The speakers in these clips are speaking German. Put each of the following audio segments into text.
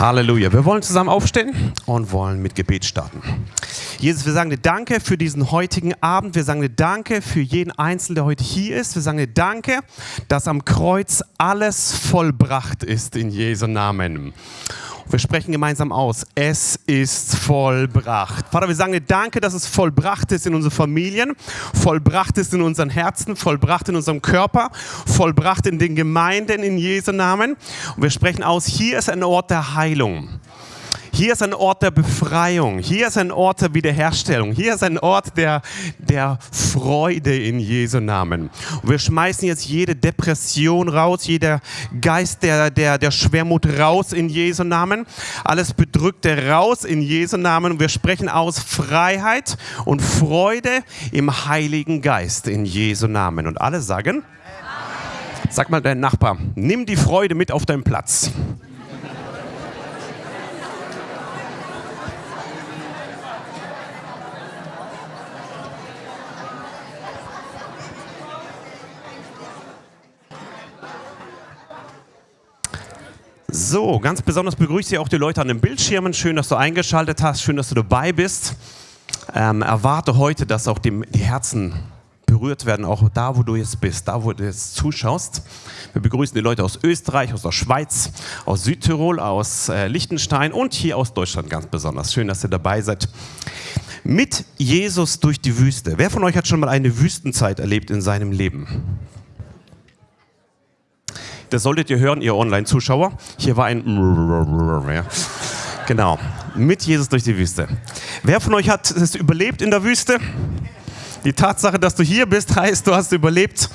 Halleluja. Wir wollen zusammen aufstehen und wollen mit Gebet starten. Jesus, wir sagen dir Danke für diesen heutigen Abend. Wir sagen dir Danke für jeden Einzelnen, der heute hier ist. Wir sagen dir Danke, dass am Kreuz alles vollbracht ist in Jesu Namen. Wir sprechen gemeinsam aus. Es ist vollbracht. Vater, wir sagen dir Danke, dass es vollbracht ist in unseren Familien, vollbracht ist in unseren Herzen, vollbracht in unserem Körper, vollbracht in den Gemeinden in Jesu Namen. Und wir sprechen aus, hier ist ein Ort der Heilung. Hier ist ein Ort der Befreiung. Hier ist ein Ort der Wiederherstellung. Hier ist ein Ort der, der Freude in Jesu Namen. Und wir schmeißen jetzt jede Depression raus, jeder Geist der, der, der Schwermut raus in Jesu Namen. Alles Bedrückte raus in Jesu Namen. Und wir sprechen aus Freiheit und Freude im Heiligen Geist in Jesu Namen. Und alle sagen, Sag mal deinen Nachbar, nimm die Freude mit auf deinen Platz. So, ganz besonders begrüße ich auch die Leute an den Bildschirmen. Schön, dass du eingeschaltet hast. Schön, dass du dabei bist. Ähm, erwarte heute, dass auch die, die Herzen berührt werden, auch da, wo du jetzt bist, da, wo du jetzt zuschaust. Wir begrüßen die Leute aus Österreich, aus der Schweiz, aus Südtirol, aus äh, Liechtenstein und hier aus Deutschland ganz besonders. Schön, dass ihr dabei seid. Mit Jesus durch die Wüste. Wer von euch hat schon mal eine Wüstenzeit erlebt in seinem Leben? Das solltet ihr hören, ihr Online-Zuschauer. Hier war ein. Genau. Mit Jesus durch die Wüste. Wer von euch hat es überlebt in der Wüste? Die Tatsache, dass du hier bist, heißt, du hast überlebt.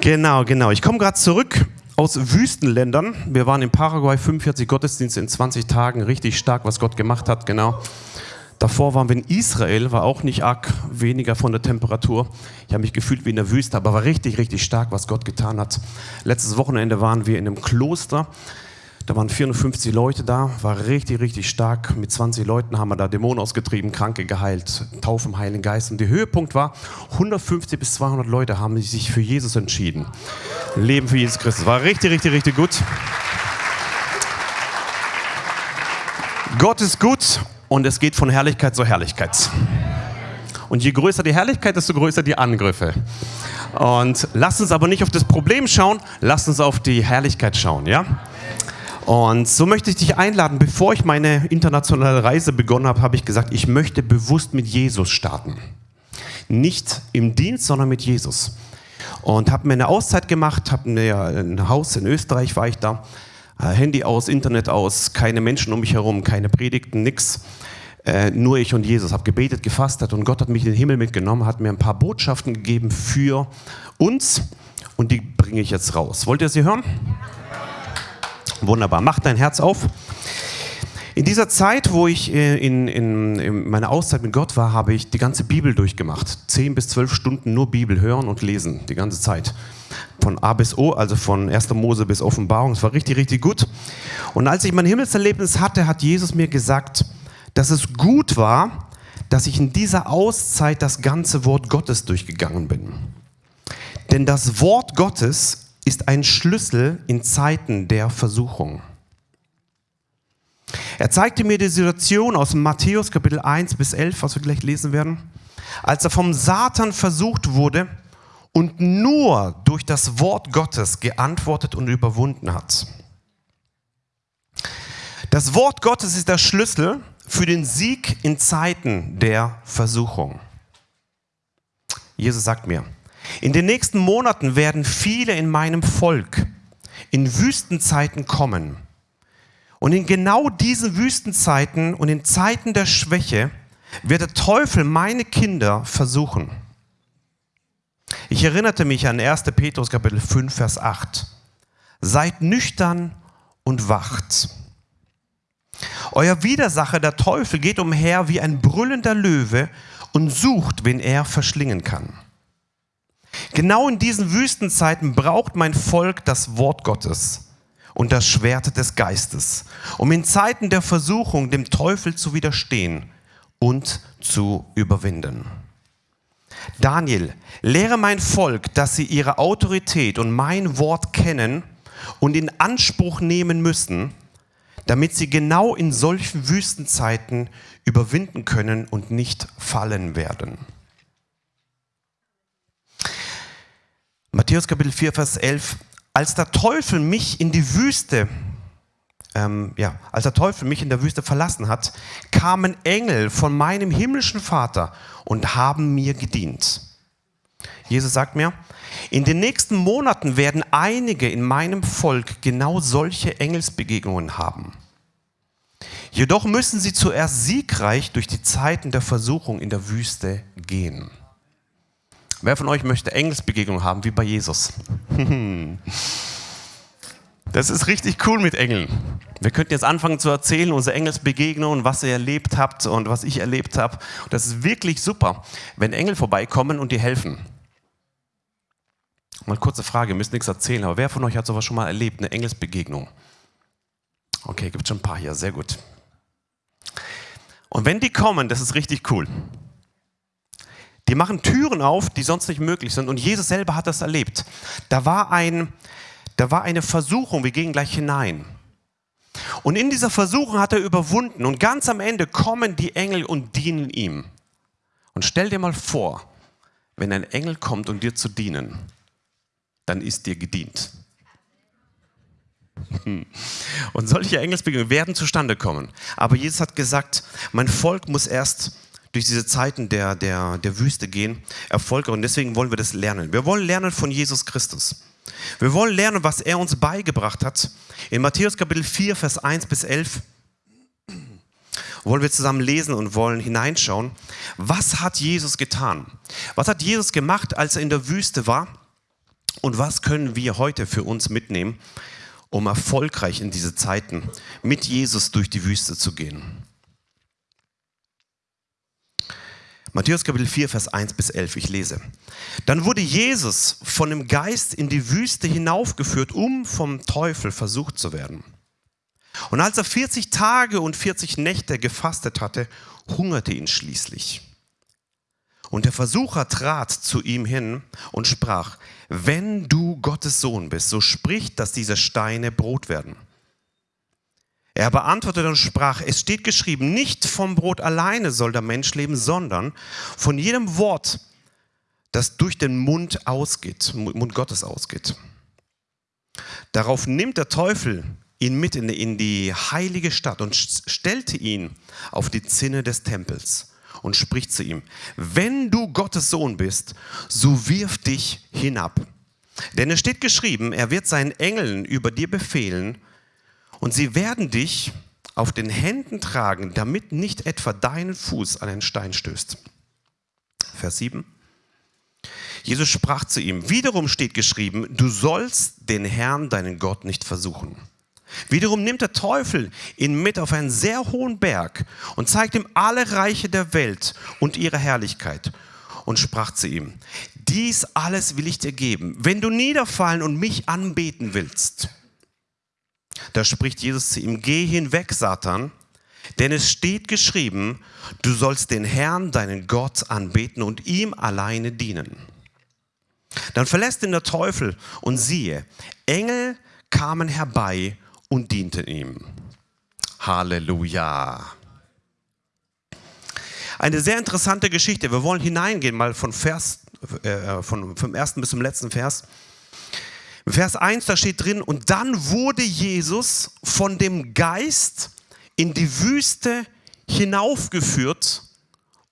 Genau, genau. Ich komme gerade zurück aus Wüstenländern. Wir waren in Paraguay 45 Gottesdienste in 20 Tagen. Richtig stark, was Gott gemacht hat, genau. Davor waren wir in Israel, war auch nicht arg weniger von der Temperatur. Ich habe mich gefühlt wie in der Wüste, aber war richtig, richtig stark, was Gott getan hat. Letztes Wochenende waren wir in einem Kloster. Da waren 450 Leute da, war richtig, richtig stark. Mit 20 Leuten haben wir da Dämonen ausgetrieben, Kranke geheilt, Taufe im Heiligen Geist. Und der Höhepunkt war, 150 bis 200 Leute haben sich für Jesus entschieden. Leben für Jesus Christus. War richtig, richtig, richtig gut. Gott ist gut und es geht von Herrlichkeit zu Herrlichkeit. Und je größer die Herrlichkeit, desto größer die Angriffe. Und lasst uns aber nicht auf das Problem schauen, lasst uns auf die Herrlichkeit schauen, ja? Und so möchte ich dich einladen, bevor ich meine internationale Reise begonnen habe, habe ich gesagt, ich möchte bewusst mit Jesus starten. Nicht im Dienst, sondern mit Jesus. Und habe mir eine Auszeit gemacht, habe ein Haus in Österreich, war ich da, Handy aus, Internet aus, keine Menschen um mich herum, keine Predigten, nix. Äh, nur ich und Jesus, habe gebetet, gefastet und Gott hat mich in den Himmel mitgenommen, hat mir ein paar Botschaften gegeben für uns und die bringe ich jetzt raus. Wollt ihr sie hören? Wunderbar, mach dein Herz auf. In dieser Zeit, wo ich äh, in, in, in, meiner Auszeit mit Gott war, habe ich die ganze Bibel durchgemacht. Zehn bis zwölf Stunden nur Bibel hören und lesen, die ganze Zeit von A bis O, also von 1. Mose bis Offenbarung. Es war richtig, richtig gut. Und als ich mein Himmelserlebnis hatte, hat Jesus mir gesagt, dass es gut war, dass ich in dieser Auszeit das ganze Wort Gottes durchgegangen bin. Denn das Wort Gottes ist ein Schlüssel in Zeiten der Versuchung. Er zeigte mir die Situation aus Matthäus Kapitel 1 bis 11, was wir gleich lesen werden, als er vom Satan versucht wurde, und nur durch das Wort Gottes geantwortet und überwunden hat. Das Wort Gottes ist der Schlüssel für den Sieg in Zeiten der Versuchung. Jesus sagt mir, in den nächsten Monaten werden viele in meinem Volk in Wüstenzeiten kommen. Und in genau diesen Wüstenzeiten und in Zeiten der Schwäche wird der Teufel meine Kinder versuchen. Ich erinnerte mich an 1. Petrus Kapitel 5, Vers 8. Seid nüchtern und wacht. Euer Widersacher, der Teufel, geht umher wie ein brüllender Löwe und sucht, wen er verschlingen kann. Genau in diesen Wüstenzeiten braucht mein Volk das Wort Gottes und das Schwert des Geistes, um in Zeiten der Versuchung dem Teufel zu widerstehen und zu überwinden. Daniel, lehre mein Volk, dass sie ihre Autorität und mein Wort kennen und in Anspruch nehmen müssen, damit sie genau in solchen Wüstenzeiten überwinden können und nicht fallen werden. Matthäus Kapitel 4, Vers 11. Als der Teufel mich in die Wüste, ähm, ja, als der Teufel mich in der Wüste verlassen hat, kamen Engel von meinem himmlischen Vater und haben mir gedient. Jesus sagt mir, in den nächsten Monaten werden einige in meinem Volk genau solche Engelsbegegnungen haben. Jedoch müssen sie zuerst siegreich durch die Zeiten der Versuchung in der Wüste gehen. Wer von euch möchte Engelsbegegnungen haben wie bei Jesus? Das ist richtig cool mit Engeln. Wir könnten jetzt anfangen zu erzählen, unsere Engelsbegegnungen, was ihr erlebt habt und was ich erlebt habe. Das ist wirklich super, wenn Engel vorbeikommen und dir helfen. Mal kurze Frage, ihr müsst nichts erzählen, aber wer von euch hat sowas schon mal erlebt, eine Engelsbegegnung? Okay, gibt schon ein paar hier, sehr gut. Und wenn die kommen, das ist richtig cool. Die machen Türen auf, die sonst nicht möglich sind. Und Jesus selber hat das erlebt. Da war, ein, da war eine Versuchung, wir gehen gleich hinein. Und in dieser Versuchung hat er überwunden. Und ganz am Ende kommen die Engel und dienen ihm. Und stell dir mal vor, wenn ein Engel kommt, um dir zu dienen dann ist dir gedient. Und solche Engelsbegegnungen werden zustande kommen. Aber Jesus hat gesagt, mein Volk muss erst durch diese Zeiten der, der, der Wüste gehen, Erfolg. Und deswegen wollen wir das lernen. Wir wollen lernen von Jesus Christus. Wir wollen lernen, was er uns beigebracht hat. In Matthäus Kapitel 4, Vers 1 bis 11 wollen wir zusammen lesen und wollen hineinschauen. Was hat Jesus getan? Was hat Jesus gemacht, als er in der Wüste war? Und was können wir heute für uns mitnehmen, um erfolgreich in diese Zeiten mit Jesus durch die Wüste zu gehen? Matthäus Kapitel 4, Vers 1 bis 11, ich lese. Dann wurde Jesus von dem Geist in die Wüste hinaufgeführt, um vom Teufel versucht zu werden. Und als er 40 Tage und 40 Nächte gefastet hatte, hungerte ihn schließlich. Und der Versucher trat zu ihm hin und sprach, wenn du Gottes Sohn bist, so sprich, dass diese Steine Brot werden. Er beantwortete und sprach, es steht geschrieben, nicht vom Brot alleine soll der Mensch leben, sondern von jedem Wort, das durch den Mund ausgeht, Mund Gottes ausgeht. Darauf nimmt der Teufel ihn mit in die heilige Stadt und stellte ihn auf die Zinne des Tempels und spricht zu ihm, wenn du Gottes Sohn bist, so wirf dich hinab. Denn es steht geschrieben, er wird seinen Engeln über dir befehlen und sie werden dich auf den Händen tragen, damit nicht etwa deinen Fuß an einen Stein stößt. Vers 7. Jesus sprach zu ihm, wiederum steht geschrieben, du sollst den Herrn, deinen Gott, nicht versuchen. Wiederum nimmt der Teufel ihn mit auf einen sehr hohen Berg und zeigt ihm alle Reiche der Welt und ihre Herrlichkeit und sprach zu ihm, dies alles will ich dir geben, wenn du niederfallen und mich anbeten willst. Da spricht Jesus zu ihm, geh hinweg, Satan, denn es steht geschrieben, du sollst den Herrn, deinen Gott, anbeten und ihm alleine dienen. Dann verlässt ihn der Teufel und siehe, Engel kamen herbei und dienten ihm. Halleluja. Eine sehr interessante Geschichte. Wir wollen hineingehen, mal von Vers, äh, vom ersten bis zum letzten Vers. Vers 1, da steht drin, und dann wurde Jesus von dem Geist in die Wüste hinaufgeführt,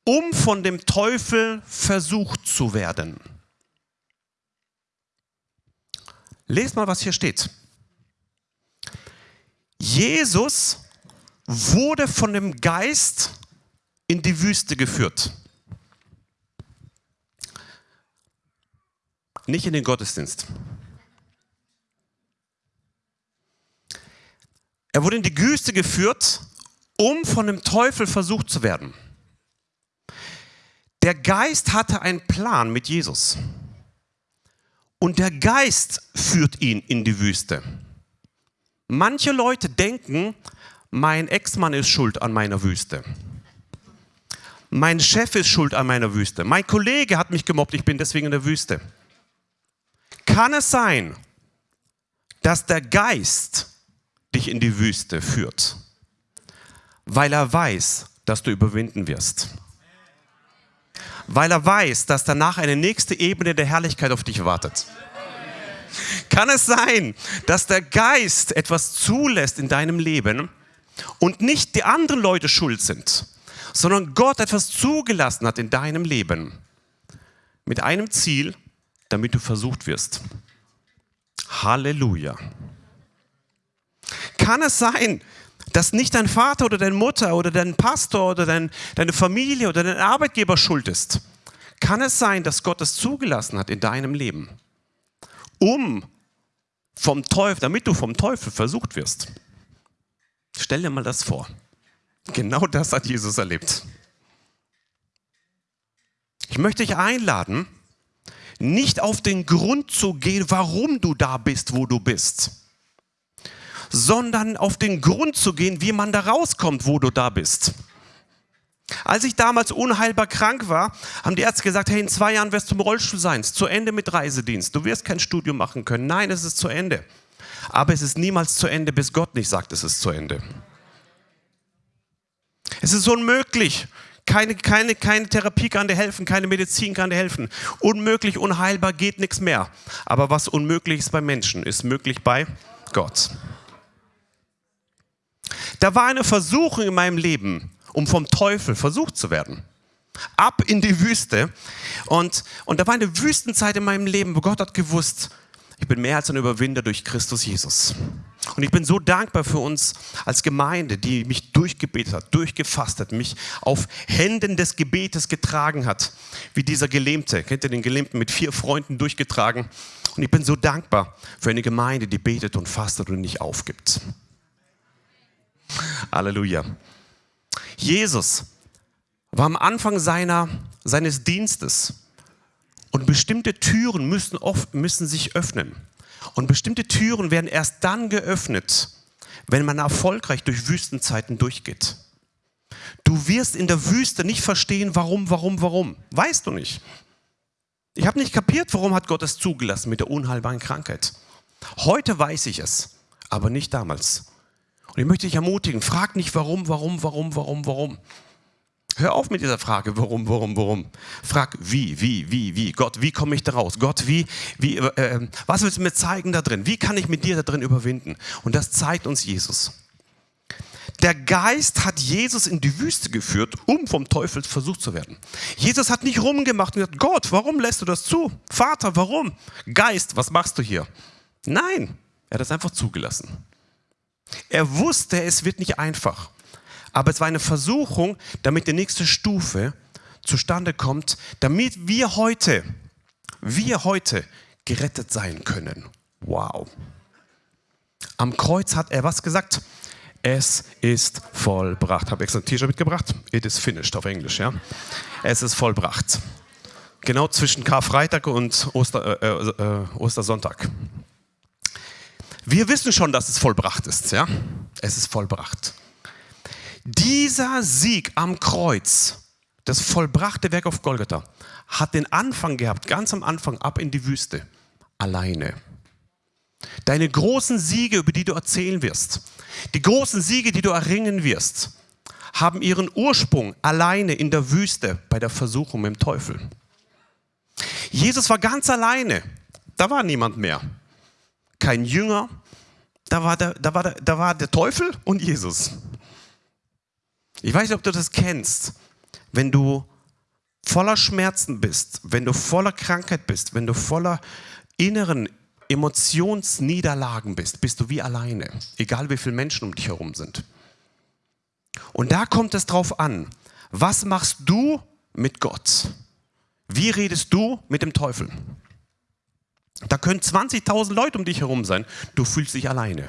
um von dem Teufel versucht zu werden. Lest mal, was hier steht. Jesus wurde von dem Geist in die Wüste geführt. Nicht in den Gottesdienst. Er wurde in die Wüste geführt, um von dem Teufel versucht zu werden. Der Geist hatte einen Plan mit Jesus. Und der Geist führt ihn in die Wüste. Manche Leute denken, mein Ex-Mann ist schuld an meiner Wüste. Mein Chef ist schuld an meiner Wüste. Mein Kollege hat mich gemobbt, ich bin deswegen in der Wüste. Kann es sein, dass der Geist dich in die Wüste führt, weil er weiß, dass du überwinden wirst. Weil er weiß, dass danach eine nächste Ebene der Herrlichkeit auf dich wartet. Kann es sein, dass der Geist etwas zulässt in deinem Leben und nicht die anderen Leute schuld sind, sondern Gott etwas zugelassen hat in deinem Leben mit einem Ziel, damit du versucht wirst? Halleluja. Kann es sein, dass nicht dein Vater oder deine Mutter oder dein Pastor oder dein, deine Familie oder dein Arbeitgeber schuld ist? Kann es sein, dass Gott es zugelassen hat in deinem Leben, um vom Teufel, damit du vom Teufel versucht wirst? Stell dir mal das vor. Genau das hat Jesus erlebt. Ich möchte dich einladen, nicht auf den Grund zu gehen, warum du da bist, wo du bist sondern auf den Grund zu gehen, wie man da rauskommt, wo du da bist. Als ich damals unheilbar krank war, haben die Ärzte gesagt, hey, in zwei Jahren wirst du im Rollstuhl sein, es ist zu Ende mit Reisedienst, du wirst kein Studium machen können. Nein, es ist zu Ende. Aber es ist niemals zu Ende, bis Gott nicht sagt, es ist zu Ende. Es ist unmöglich. Keine, keine, keine Therapie kann dir helfen, keine Medizin kann dir helfen. Unmöglich, unheilbar geht nichts mehr. Aber was unmöglich ist bei Menschen, ist möglich bei Gott. Da war eine Versuchung in meinem Leben, um vom Teufel versucht zu werden. Ab in die Wüste. Und, und da war eine Wüstenzeit in meinem Leben, wo Gott hat gewusst, ich bin mehr als ein Überwinder durch Christus Jesus. Und ich bin so dankbar für uns als Gemeinde, die mich durchgebetet hat, durchgefasst hat, mich auf Händen des Gebetes getragen hat, wie dieser Gelähmte. Kennt ihr den Gelähmten mit vier Freunden durchgetragen? Und ich bin so dankbar für eine Gemeinde, die betet und fastet und nicht aufgibt. Halleluja. Jesus war am Anfang seiner, seines Dienstes und bestimmte Türen müssen, oft, müssen sich öffnen. Und bestimmte Türen werden erst dann geöffnet, wenn man erfolgreich durch Wüstenzeiten durchgeht. Du wirst in der Wüste nicht verstehen, warum, warum, warum. Weißt du nicht. Ich habe nicht kapiert, warum hat Gott es zugelassen mit der unheilbaren Krankheit. Heute weiß ich es, aber nicht damals. Und ich möchte dich ermutigen, frag nicht warum, warum, warum, warum, warum. Hör auf mit dieser Frage, warum, warum, warum. Frag, wie, wie, wie, wie. Gott, wie komme ich da raus? Gott, wie, wie, äh, äh, was willst du mir zeigen da drin? Wie kann ich mit dir da drin überwinden? Und das zeigt uns Jesus. Der Geist hat Jesus in die Wüste geführt, um vom Teufel versucht zu werden. Jesus hat nicht rumgemacht und gesagt, Gott, warum lässt du das zu? Vater, warum? Geist, was machst du hier? Nein, er hat es einfach zugelassen. Er wusste, es wird nicht einfach. Aber es war eine Versuchung, damit die nächste Stufe zustande kommt, damit wir heute, wir heute gerettet sein können. Wow. Am Kreuz hat er was gesagt? Es ist vollbracht. Habe extra ein T-Shirt mitgebracht. It is finished auf Englisch, ja. Es ist vollbracht. Genau zwischen Karfreitag und Oster, äh, äh, äh Ostersonntag. Wir wissen schon, dass es vollbracht ist. Ja? Es ist vollbracht. Dieser Sieg am Kreuz, das vollbrachte Werk auf Golgatha, hat den Anfang gehabt, ganz am Anfang, ab in die Wüste, alleine. Deine großen Siege, über die du erzählen wirst, die großen Siege, die du erringen wirst, haben ihren Ursprung alleine in der Wüste bei der Versuchung mit dem Teufel. Jesus war ganz alleine. Da war niemand mehr kein Jünger, da war der, da war der, da war der Teufel und Jesus. Ich weiß nicht, ob du das kennst. Wenn du voller Schmerzen bist, wenn du voller Krankheit bist, wenn du voller inneren Emotionsniederlagen bist, bist du wie alleine, egal wie viele Menschen um dich herum sind. Und da kommt es drauf an, was machst du mit Gott? Wie redest du mit dem Teufel? Da können 20.000 Leute um dich herum sein. Du fühlst dich alleine.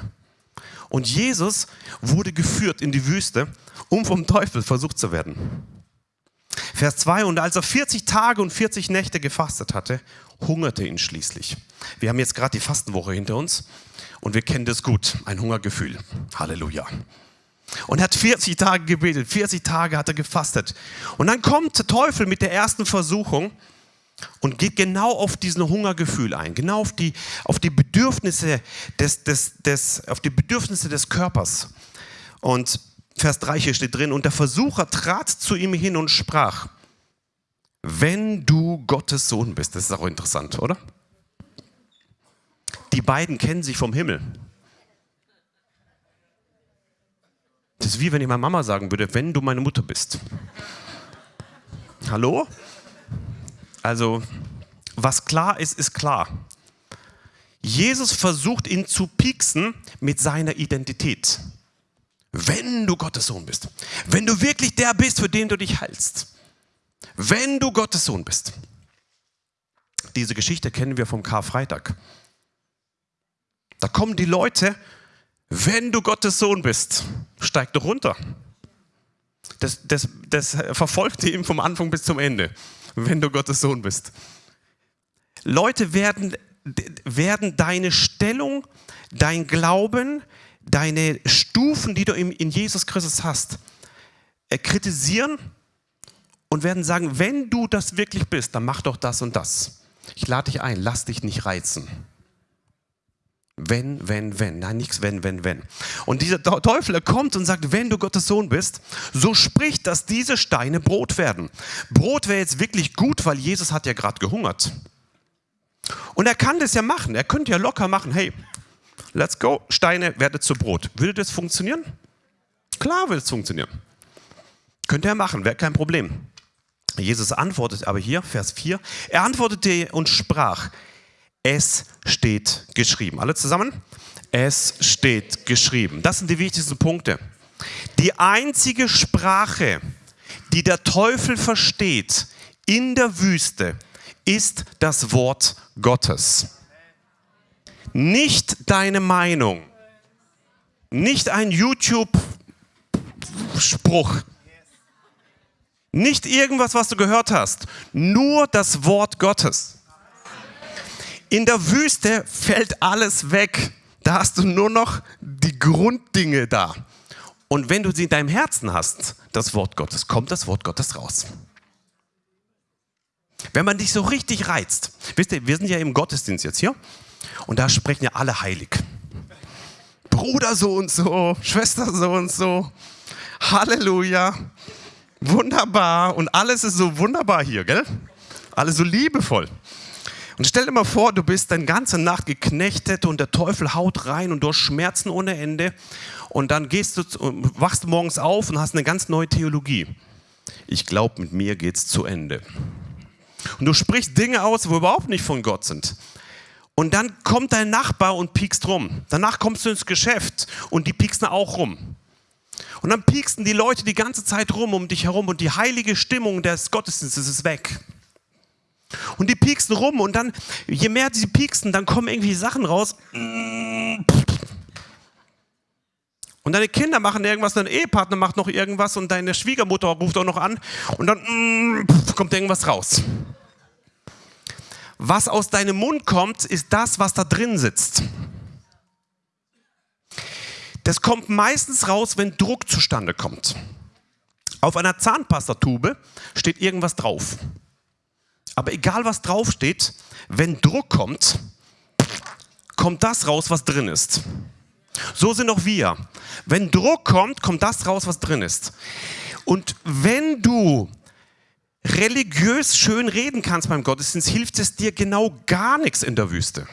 Und Jesus wurde geführt in die Wüste, um vom Teufel versucht zu werden. Vers 2, und als er 40 Tage und 40 Nächte gefastet hatte, hungerte ihn schließlich. Wir haben jetzt gerade die Fastenwoche hinter uns und wir kennen das gut, ein Hungergefühl. Halleluja. Und er hat 40 Tage gebetet, 40 Tage hat er gefastet. Und dann kommt der Teufel mit der ersten Versuchung und geht genau auf diesen Hungergefühl ein, genau auf die, auf die Bedürfnisse des, des, des, auf die Bedürfnisse des Körpers. Und Vers 3 hier steht drin, und der Versucher trat zu ihm hin und sprach, wenn du Gottes Sohn bist, das ist auch interessant, oder? Die beiden kennen sich vom Himmel. Das ist wie wenn ich meiner Mama sagen würde, wenn du meine Mutter bist. Hallo? Also, was klar ist, ist klar. Jesus versucht ihn zu pieksen mit seiner Identität. Wenn du Gottes Sohn bist, wenn du wirklich der bist, für den du dich hältst, wenn du Gottes Sohn bist. Diese Geschichte kennen wir vom Karfreitag. Da kommen die Leute, wenn du Gottes Sohn bist, steig doch runter. Das, das, das verfolgte ihn vom Anfang bis zum Ende wenn du Gottes Sohn bist. Leute werden, werden deine Stellung, dein Glauben, deine Stufen, die du in Jesus Christus hast, äh, kritisieren und werden sagen, wenn du das wirklich bist, dann mach doch das und das. Ich lade dich ein, lass dich nicht reizen. Wenn, wenn, wenn. Nein, nichts wenn, wenn, wenn. Und dieser Teufel, kommt und sagt, wenn du Gottes Sohn bist, so spricht, dass diese Steine Brot werden. Brot wäre jetzt wirklich gut, weil Jesus hat ja gerade gehungert. Und er kann das ja machen. Er könnte ja locker machen, hey, let's go, Steine werde zu Brot. Würde das funktionieren? Klar würde es funktionieren. Könnte er machen, wäre kein Problem. Jesus antwortet aber hier, Vers 4, er antwortete und sprach, es steht geschrieben. Alle zusammen? Es steht geschrieben. Das sind die wichtigsten Punkte. Die einzige Sprache, die der Teufel versteht in der Wüste, ist das Wort Gottes. Nicht deine Meinung, nicht ein YouTube-Spruch, nicht irgendwas, was du gehört hast, nur das Wort Gottes. In der Wüste fällt alles weg. Da hast du nur noch die Grunddinge da. Und wenn du sie in deinem Herzen hast, das Wort Gottes, kommt das Wort Gottes raus. Wenn man dich so richtig reizt, wisst ihr, wir sind ja im Gottesdienst jetzt hier und da sprechen ja alle heilig. Bruder so und so, Schwester so und so, Halleluja, wunderbar und alles ist so wunderbar hier, gell? Alles so liebevoll. Und stell dir mal vor, du bist eine ganze Nacht geknechtet und der Teufel haut rein und du hast Schmerzen ohne Ende. Und dann gehst du, wachst morgens auf und hast eine ganz neue Theologie. Ich glaube, mit mir geht es zu Ende. Und du sprichst Dinge aus, wo überhaupt nicht von Gott sind. Und dann kommt dein Nachbar und piekst rum. Danach kommst du ins Geschäft und die pieksen auch rum. Und dann pieksten die Leute die ganze Zeit rum um dich herum und die heilige Stimmung des Gottesdienstes ist weg. Und die pieksen rum und dann, je mehr sie pieksen, dann kommen irgendwie Sachen raus. Und deine Kinder machen irgendwas, dein Ehepartner macht noch irgendwas und deine Schwiegermutter ruft auch noch an und dann kommt irgendwas raus. Was aus deinem Mund kommt, ist das, was da drin sitzt. Das kommt meistens raus, wenn Druck zustande kommt. Auf einer Zahnpastatube steht irgendwas drauf. Aber egal was draufsteht, wenn Druck kommt, kommt das raus, was drin ist. So sind auch wir. Wenn Druck kommt, kommt das raus, was drin ist. Und wenn du religiös schön reden kannst beim Gottesdienst, hilft es dir genau gar nichts in der Wüste.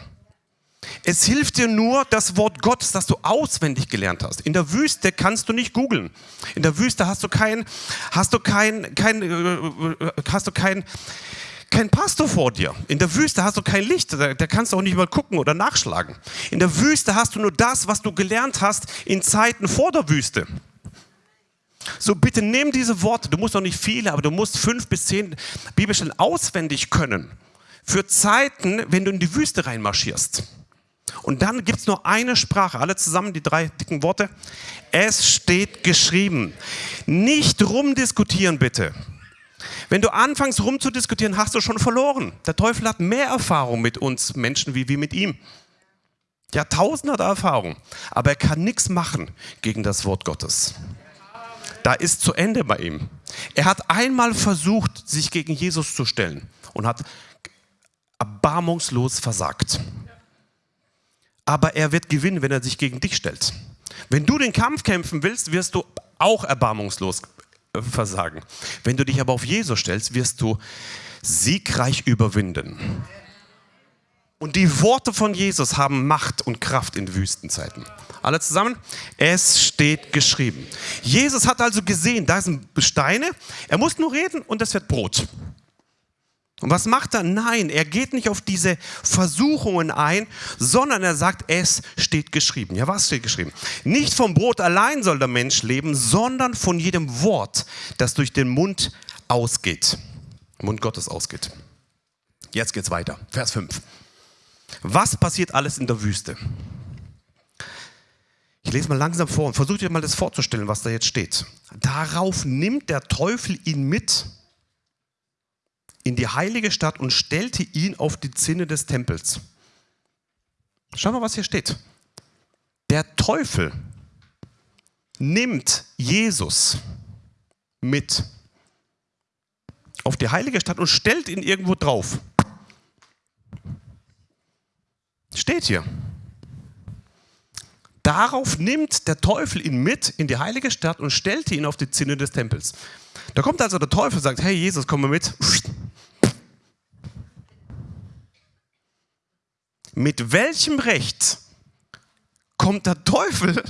Es hilft dir nur das Wort Gottes, das du auswendig gelernt hast. In der Wüste kannst du nicht googeln. In der Wüste hast du kein, hast du kein, kein, äh, äh, hast du kein, kein Pastor vor dir. In der Wüste hast du kein Licht, da, da, kannst du auch nicht mal gucken oder nachschlagen. In der Wüste hast du nur das, was du gelernt hast in Zeiten vor der Wüste. So bitte nimm diese Worte, du musst auch nicht viele, aber du musst fünf bis zehn Bibelstellen auswendig können. Für Zeiten, wenn du in die Wüste reinmarschierst. Und dann gibt es nur eine Sprache, alle zusammen die drei dicken Worte. Es steht geschrieben. Nicht rumdiskutieren bitte. Wenn du anfängst rumzudiskutieren, hast du schon verloren. Der Teufel hat mehr Erfahrung mit uns Menschen wie wir mit ihm. Ja, tausende Erfahrung. Aber er kann nichts machen gegen das Wort Gottes. Da ist zu Ende bei ihm. Er hat einmal versucht, sich gegen Jesus zu stellen und hat erbarmungslos versagt. Aber er wird gewinnen, wenn er sich gegen dich stellt. Wenn du den Kampf kämpfen willst, wirst du auch erbarmungslos versagen. Wenn du dich aber auf Jesus stellst, wirst du siegreich überwinden. Und die Worte von Jesus haben Macht und Kraft in Wüstenzeiten. Alle zusammen? Es steht geschrieben. Jesus hat also gesehen, da sind Steine, er muss nur reden und es wird Brot. Und was macht er? Nein, er geht nicht auf diese Versuchungen ein, sondern er sagt, es steht geschrieben. Ja, was steht geschrieben? Nicht vom Brot allein soll der Mensch leben, sondern von jedem Wort, das durch den Mund ausgeht. Mund Gottes ausgeht. Jetzt geht's weiter. Vers 5. Was passiert alles in der Wüste? Ich lese mal langsam vor und versuche dir mal das vorzustellen, was da jetzt steht. Darauf nimmt der Teufel ihn mit in die heilige Stadt und stellte ihn auf die Zinne des Tempels. Schau mal, was hier steht. Der Teufel nimmt Jesus mit auf die heilige Stadt und stellt ihn irgendwo drauf. Steht hier. Darauf nimmt der Teufel ihn mit in die heilige Stadt und stellte ihn auf die Zinne des Tempels. Da kommt also der Teufel und sagt, hey Jesus, komm mal mit. Mit welchem Recht kommt der Teufel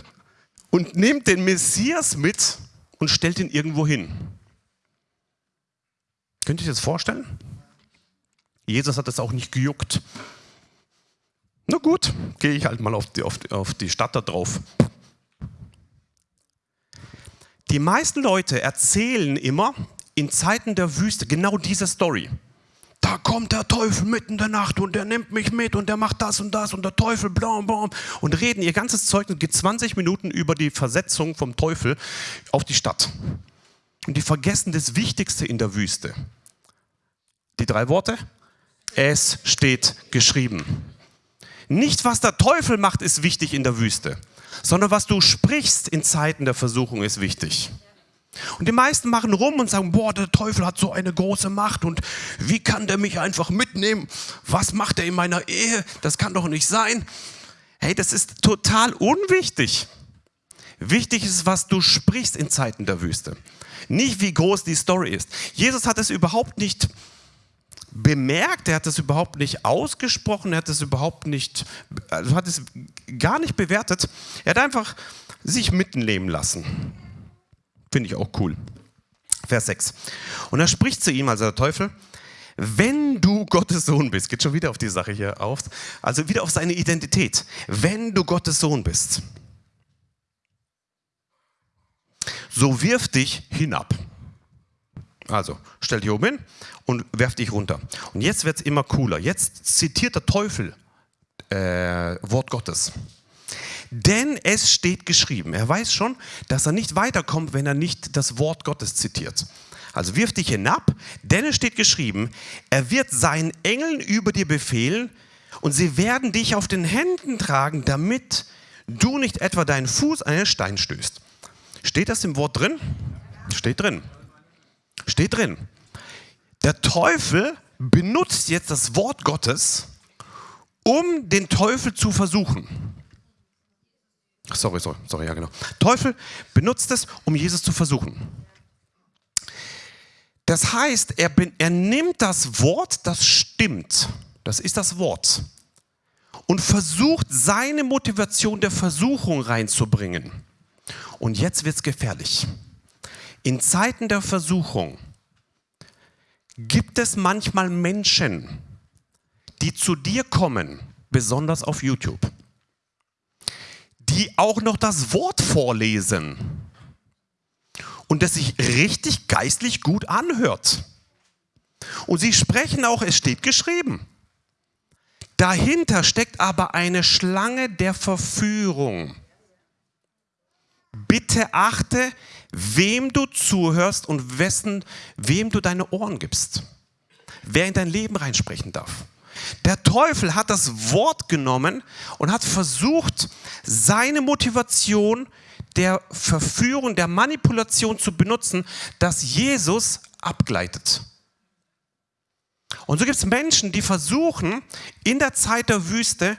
und nimmt den Messias mit und stellt ihn irgendwo hin? Könnt ihr euch das vorstellen? Jesus hat das auch nicht gejuckt. Na gut, gehe ich halt mal auf die, auf, auf die Stadt da drauf. Die meisten Leute erzählen immer in Zeiten der Wüste genau diese Story. Da kommt der Teufel mitten in der Nacht und der nimmt mich mit und der macht das und das und der Teufel blam blam und reden ihr ganzes Zeug und geht 20 Minuten über die Versetzung vom Teufel auf die Stadt. Und die vergessen das Wichtigste in der Wüste. Die drei Worte? Es steht geschrieben. Nicht, was der Teufel macht, ist wichtig in der Wüste, sondern was du sprichst in Zeiten der Versuchung ist wichtig. Und die meisten machen rum und sagen, boah, der Teufel hat so eine große Macht und wie kann der mich einfach mitnehmen? Was macht er in meiner Ehe? Das kann doch nicht sein. Hey, das ist total unwichtig. Wichtig ist, was du sprichst in Zeiten der Wüste. Nicht, wie groß die Story ist. Jesus hat es überhaupt nicht bemerkt, er hat es überhaupt nicht ausgesprochen, er hat es überhaupt nicht, also hat es gar nicht bewertet. Er hat einfach sich mitnehmen lassen. Finde ich auch cool. Vers 6. Und er spricht zu ihm, also der Teufel, wenn du Gottes Sohn bist, geht schon wieder auf die Sache hier auf, also wieder auf seine Identität. Wenn du Gottes Sohn bist, so wirf dich hinab. Also, stell dich oben hin und werf dich runter. Und jetzt wird es immer cooler. Jetzt zitiert der Teufel äh, Wort Gottes. Denn es steht geschrieben. Er weiß schon, dass er nicht weiterkommt, wenn er nicht das Wort Gottes zitiert. Also wirf dich hinab, denn es steht geschrieben, er wird seinen Engeln über dir befehlen und sie werden dich auf den Händen tragen, damit du nicht etwa deinen Fuß an einen Stein stößt. Steht das im Wort drin? Steht drin. Steht drin. Der Teufel benutzt jetzt das Wort Gottes, um den Teufel zu versuchen. Sorry, sorry, sorry, ja genau. Teufel benutzt es, um Jesus zu versuchen. Das heißt, er, er nimmt das Wort, das stimmt, das ist das Wort, und versucht seine Motivation der Versuchung reinzubringen. Und jetzt wird es gefährlich. In Zeiten der Versuchung gibt es manchmal Menschen, die zu dir kommen, besonders auf YouTube, die auch noch das Wort vorlesen und das sich richtig geistlich gut anhört. Und sie sprechen auch, es steht geschrieben. Dahinter steckt aber eine Schlange der Verführung. Bitte achte, wem du zuhörst und wessen, wem du deine Ohren gibst. Wer in dein Leben reinsprechen darf. Der Teufel hat das Wort genommen und hat versucht, seine Motivation der Verführung, der Manipulation zu benutzen, dass Jesus abgleitet. Und so gibt es Menschen, die versuchen, in der Zeit der Wüste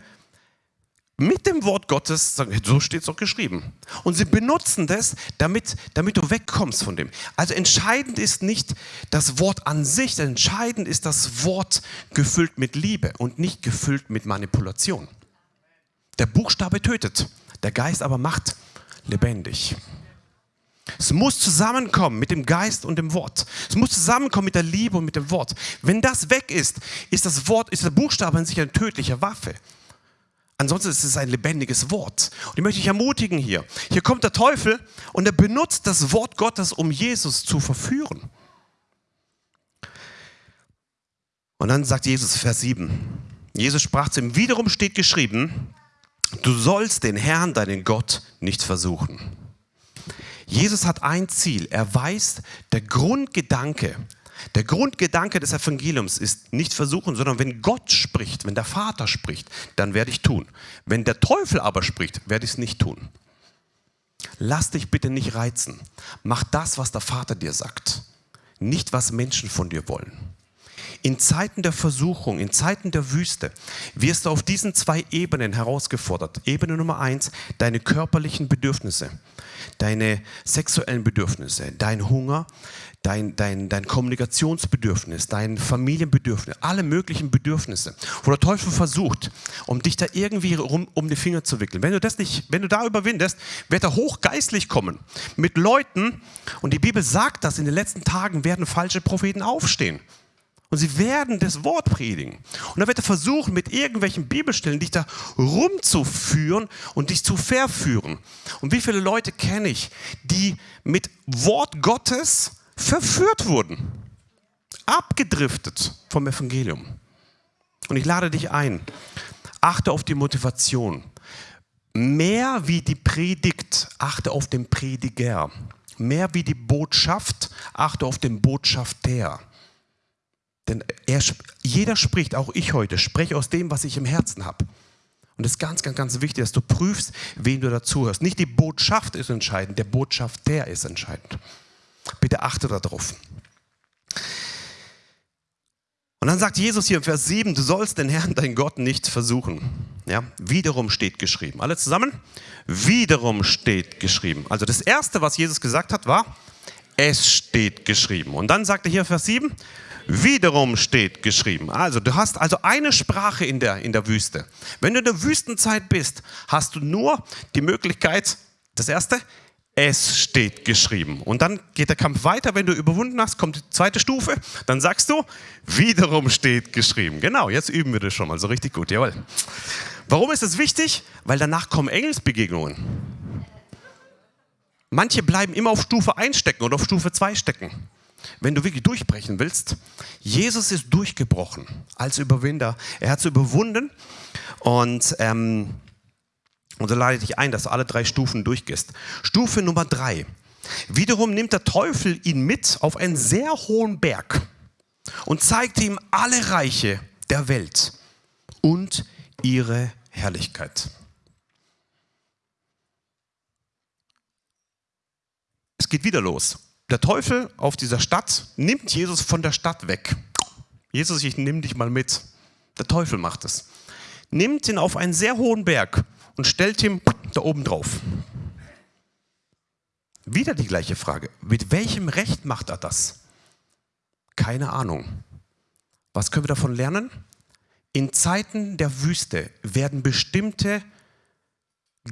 mit dem Wort Gottes, so steht es doch geschrieben. Und sie benutzen das, damit, damit du wegkommst von dem. Also entscheidend ist nicht das Wort an sich, entscheidend ist das Wort gefüllt mit Liebe und nicht gefüllt mit Manipulation. Der Buchstabe tötet, der Geist aber macht lebendig. Es muss zusammenkommen mit dem Geist und dem Wort. Es muss zusammenkommen mit der Liebe und mit dem Wort. Wenn das weg ist, ist das Wort, ist der Buchstabe an sich eine tödliche Waffe. Ansonsten ist es ein lebendiges Wort. Und ich möchte dich ermutigen hier. Hier kommt der Teufel und er benutzt das Wort Gottes, um Jesus zu verführen. Und dann sagt Jesus, Vers 7. Jesus sprach zu ihm, wiederum steht geschrieben, du sollst den Herrn, deinen Gott, nicht versuchen. Jesus hat ein Ziel. Er weiß, der Grundgedanke, der Grundgedanke des Evangeliums ist nicht versuchen, sondern wenn Gott spricht, wenn der Vater spricht, dann werde ich tun. Wenn der Teufel aber spricht, werde ich es nicht tun. Lass dich bitte nicht reizen. Mach das, was der Vater dir sagt, nicht was Menschen von dir wollen. In Zeiten der Versuchung, in Zeiten der Wüste wirst du auf diesen zwei Ebenen herausgefordert. Ebene Nummer eins, deine körperlichen Bedürfnisse, deine sexuellen Bedürfnisse, dein Hunger, dein, dein, dein Kommunikationsbedürfnis, dein Familienbedürfnis, alle möglichen Bedürfnisse, wo der Teufel versucht, um dich da irgendwie rum, um die Finger zu wickeln. Wenn du das nicht, wenn du da überwindest, wird er hochgeistlich kommen mit Leuten und die Bibel sagt, dass in den letzten Tagen werden falsche Propheten aufstehen. Und sie werden das Wort predigen. Und dann wird er versuchen, mit irgendwelchen Bibelstellen dich da rumzuführen und dich zu verführen. Und wie viele Leute kenne ich, die mit Wort Gottes verführt wurden, abgedriftet vom Evangelium. Und ich lade dich ein, achte auf die Motivation. Mehr wie die Predigt, achte auf den Prediger. Mehr wie die Botschaft, achte auf den Botschafter. Denn er, jeder spricht, auch ich heute, spreche aus dem, was ich im Herzen habe. Und es ist ganz, ganz, ganz wichtig, dass du prüfst, wen du dazuhörst. Nicht die Botschaft ist entscheidend, der Botschafter ist entscheidend. Bitte achte darauf. Und dann sagt Jesus hier im Vers 7, du sollst den Herrn, dein Gott, nicht versuchen. Ja, wiederum steht geschrieben. Alle zusammen? Wiederum steht geschrieben. Also das Erste, was Jesus gesagt hat, war, es steht geschrieben. Und dann sagt er hier Vers 7, wiederum steht geschrieben. Also du hast also eine Sprache in der, in der Wüste. Wenn du in der Wüstenzeit bist, hast du nur die Möglichkeit, das Erste, es steht geschrieben. Und dann geht der Kampf weiter. Wenn du überwunden hast, kommt die zweite Stufe. Dann sagst du, wiederum steht geschrieben. Genau, jetzt üben wir das schon mal so richtig gut. Jawohl. Warum ist das wichtig? Weil danach kommen Engelsbegegnungen. Manche bleiben immer auf Stufe 1 stecken oder auf Stufe 2 stecken. Wenn du wirklich durchbrechen willst, Jesus ist durchgebrochen als Überwinder. Er hat es überwunden und ähm, und so lade ich dich ein, dass du alle drei Stufen durchgehst. Stufe Nummer drei. Wiederum nimmt der Teufel ihn mit auf einen sehr hohen Berg und zeigt ihm alle Reiche der Welt und ihre Herrlichkeit. Es geht wieder los. Der Teufel auf dieser Stadt nimmt Jesus von der Stadt weg. Jesus, ich nehme dich mal mit. Der Teufel macht es. Nimmt ihn auf einen sehr hohen Berg und stellt ihm da oben drauf. Wieder die gleiche Frage. Mit welchem Recht macht er das? Keine Ahnung. Was können wir davon lernen? In Zeiten der Wüste werden bestimmte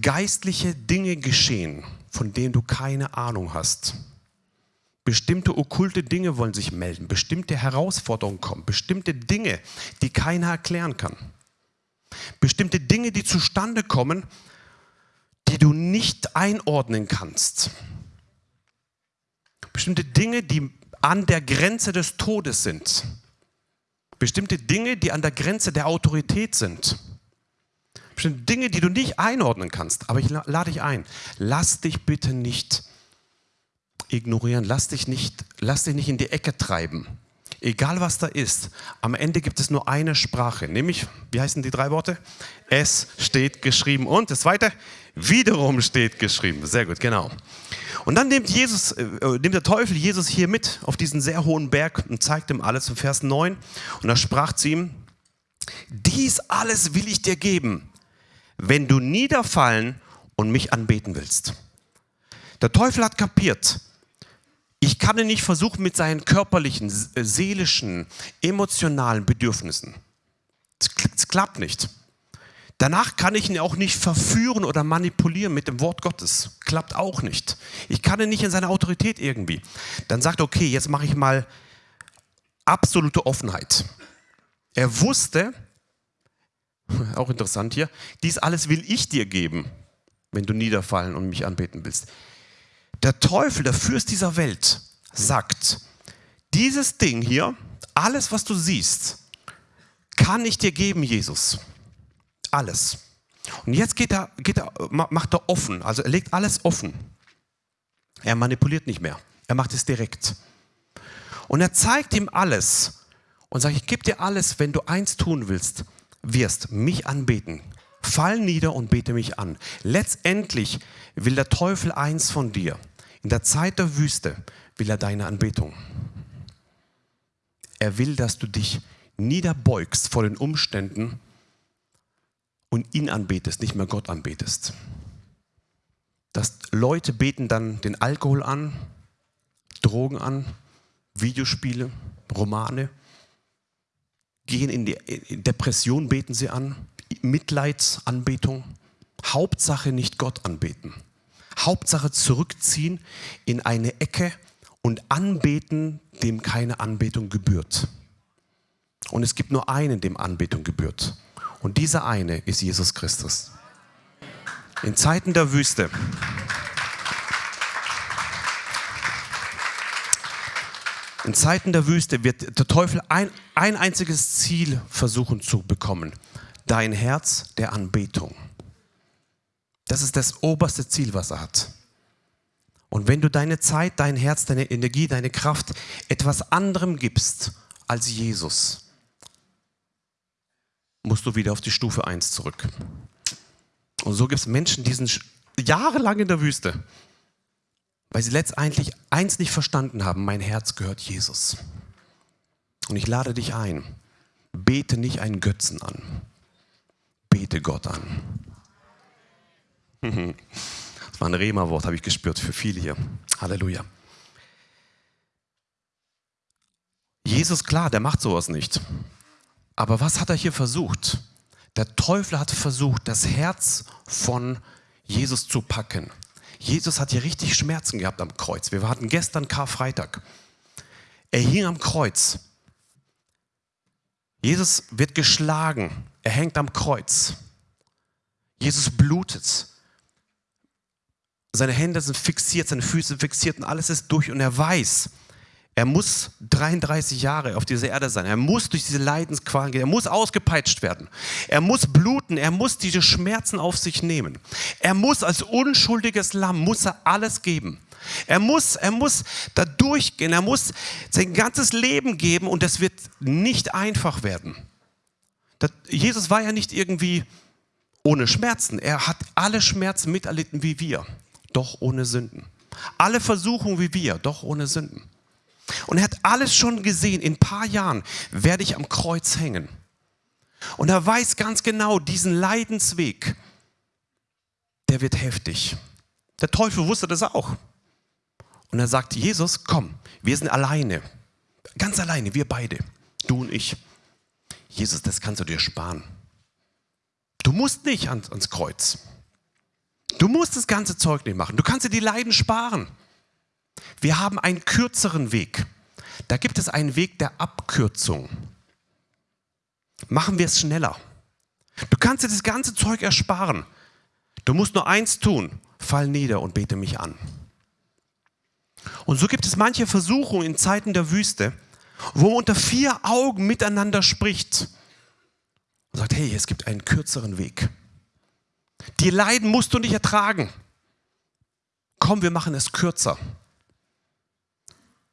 geistliche Dinge geschehen, von denen du keine Ahnung hast. Bestimmte okkulte Dinge wollen sich melden, bestimmte Herausforderungen kommen, bestimmte Dinge, die keiner erklären kann. Bestimmte Dinge, die zustande kommen, die du nicht einordnen kannst. Bestimmte Dinge, die an der Grenze des Todes sind. Bestimmte Dinge, die an der Grenze der Autorität sind. Bestimmte Dinge, die du nicht einordnen kannst. Aber ich lade dich ein, lass dich bitte nicht ignorieren, lass dich nicht, lass dich nicht in die Ecke treiben. Egal was da ist, am Ende gibt es nur eine Sprache, nämlich, wie heißen die drei Worte? Es steht geschrieben. Und das zweite, wiederum steht geschrieben. Sehr gut, genau. Und dann nimmt, Jesus, äh, nimmt der Teufel Jesus hier mit auf diesen sehr hohen Berg und zeigt ihm alles im Vers 9. Und da sprach zu ihm, dies alles will ich dir geben, wenn du niederfallen und mich anbeten willst. Der Teufel hat kapiert, ich kann ihn nicht versuchen mit seinen körperlichen, äh, seelischen, emotionalen Bedürfnissen. Es klappt nicht. Danach kann ich ihn auch nicht verführen oder manipulieren mit dem Wort Gottes. Klappt auch nicht. Ich kann ihn nicht in seine Autorität irgendwie. Dann sagt er, okay, jetzt mache ich mal absolute Offenheit. Er wusste, auch interessant hier, dies alles will ich dir geben, wenn du niederfallen und mich anbeten willst. Der Teufel, der Fürst dieser Welt, sagt, dieses Ding hier, alles, was du siehst, kann ich dir geben, Jesus. Alles. Und jetzt geht er, geht er, macht er offen, also er legt alles offen. Er manipuliert nicht mehr, er macht es direkt. Und er zeigt ihm alles und sagt, ich gebe dir alles, wenn du eins tun willst, wirst mich anbeten. Fall nieder und bete mich an. Letztendlich will der Teufel eins von dir. In der Zeit der Wüste will er deine Anbetung. Er will, dass du dich niederbeugst vor den Umständen und ihn anbetest, nicht mehr Gott anbetest. Dass Leute beten dann den Alkohol an, Drogen an, Videospiele, Romane, gehen in die Depression, beten sie an, Mitleidsanbetung. Hauptsache nicht Gott anbeten. Hauptsache zurückziehen in eine Ecke und anbeten, dem keine Anbetung gebührt. Und es gibt nur einen, dem Anbetung gebührt. Und dieser eine ist Jesus Christus. In Zeiten der Wüste. In Zeiten der Wüste wird der Teufel ein, ein einziges Ziel versuchen zu bekommen. Dein Herz der Anbetung. Das ist das oberste Ziel, was er hat. Und wenn du deine Zeit, dein Herz, deine Energie, deine Kraft etwas anderem gibst als Jesus, musst du wieder auf die Stufe 1 zurück. Und so gibt es Menschen, die sind jahrelang in der Wüste, weil sie letztendlich eins nicht verstanden haben, mein Herz gehört Jesus. Und ich lade dich ein, bete nicht einen Götzen an, bete Gott an. Das war ein Rema-Wort, habe ich gespürt, für viele hier. Halleluja. Jesus, klar, der macht sowas nicht. Aber was hat er hier versucht? Der Teufel hat versucht, das Herz von Jesus zu packen. Jesus hat hier richtig Schmerzen gehabt am Kreuz. Wir hatten gestern Karfreitag. Er hing am Kreuz. Jesus wird geschlagen. Er hängt am Kreuz. Jesus blutet. Seine Hände sind fixiert, seine Füße sind fixiert und alles ist durch. Und er weiß, er muss 33 Jahre auf dieser Erde sein. Er muss durch diese Leidensqualen gehen. Er muss ausgepeitscht werden. Er muss bluten. Er muss diese Schmerzen auf sich nehmen. Er muss als unschuldiges Lamm, muss er alles geben. Er muss, er muss da durchgehen. Er muss sein ganzes Leben geben und das wird nicht einfach werden. Das, Jesus war ja nicht irgendwie ohne Schmerzen. Er hat alle Schmerzen miterlitten wie wir, doch ohne Sünden. Alle Versuchungen wie wir, doch ohne Sünden. Und er hat alles schon gesehen. In ein paar Jahren werde ich am Kreuz hängen. Und er weiß ganz genau, diesen Leidensweg, der wird heftig. Der Teufel wusste das auch. Und er sagt, Jesus, komm, wir sind alleine. Ganz alleine, wir beide. Du und ich. Jesus, das kannst du dir sparen. Du musst nicht ans, ans Kreuz. Du musst das ganze Zeug nicht machen. Du kannst dir die Leiden sparen. Wir haben einen kürzeren Weg. Da gibt es einen Weg der Abkürzung. Machen wir es schneller. Du kannst dir das ganze Zeug ersparen. Du musst nur eins tun. Fall nieder und bete mich an. Und so gibt es manche Versuchungen in Zeiten der Wüste, wo man unter vier Augen miteinander spricht und sagt, hey, es gibt einen kürzeren Weg. Die Leiden musst du nicht ertragen. Komm, wir machen es kürzer.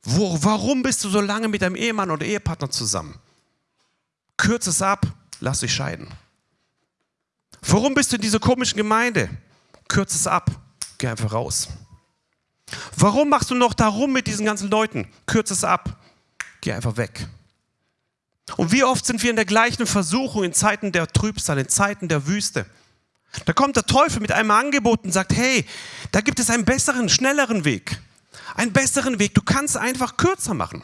Wo, warum bist du so lange mit deinem Ehemann oder Ehepartner zusammen? Kürze es ab, lass dich scheiden. Warum bist du in dieser komischen Gemeinde? Kürze es ab, geh einfach raus. Warum machst du noch da rum mit diesen ganzen Leuten? Kürze es ab. Geh einfach weg. Und wie oft sind wir in der gleichen Versuchung in Zeiten der Trübsal, in Zeiten der Wüste? Da kommt der Teufel mit einem Angebot und sagt, hey, da gibt es einen besseren, schnelleren Weg. Einen besseren Weg. Du kannst einfach kürzer machen.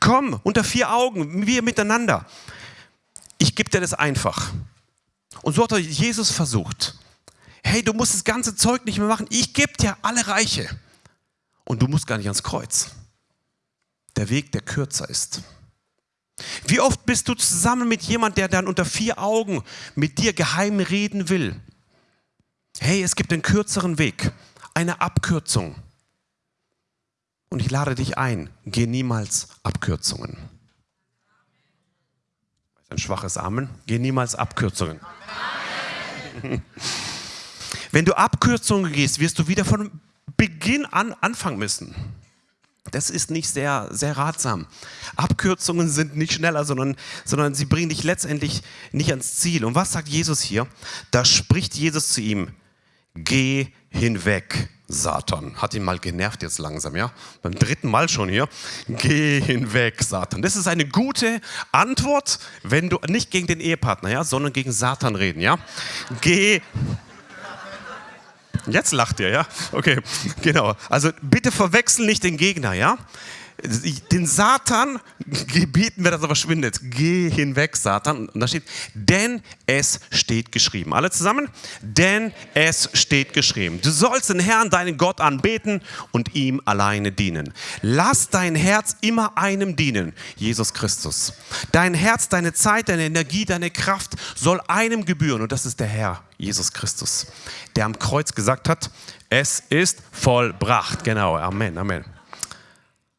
Komm, unter vier Augen, wir miteinander. Ich gebe dir das einfach. Und so hat Jesus versucht. Hey, du musst das ganze Zeug nicht mehr machen. Ich gebe dir alle Reiche. Und du musst gar nicht ans Kreuz. Der Weg, der kürzer ist. Wie oft bist du zusammen mit jemand, der dann unter vier Augen mit dir geheim reden will? Hey, es gibt einen kürzeren Weg, eine Abkürzung. Und ich lade dich ein, geh niemals Abkürzungen. Ein schwaches Amen. Geh niemals Abkürzungen. Wenn du Abkürzungen gehst, wirst du wieder von Beginn an anfangen müssen. Das ist nicht sehr, sehr ratsam. Abkürzungen sind nicht schneller, sondern, sondern sie bringen dich letztendlich nicht ans Ziel. Und was sagt Jesus hier? Da spricht Jesus zu ihm, geh hinweg, Satan. Hat ihn mal genervt jetzt langsam, ja? Beim dritten Mal schon hier. Geh hinweg, Satan. Das ist eine gute Antwort, wenn du nicht gegen den Ehepartner, ja, sondern gegen Satan reden, ja? Geh Jetzt lacht ihr, ja? Okay, genau. Also bitte verwechseln nicht den Gegner, ja? Den Satan gebieten wir, dass er verschwindet. Geh hinweg, Satan. Und da steht, denn es steht geschrieben. Alle zusammen? Denn es steht geschrieben. Du sollst den Herrn, deinen Gott, anbeten und ihm alleine dienen. Lass dein Herz immer einem dienen, Jesus Christus. Dein Herz, deine Zeit, deine Energie, deine Kraft soll einem gebühren und das ist der Herr, Jesus Christus, der am Kreuz gesagt hat, es ist vollbracht. Genau, Amen, Amen.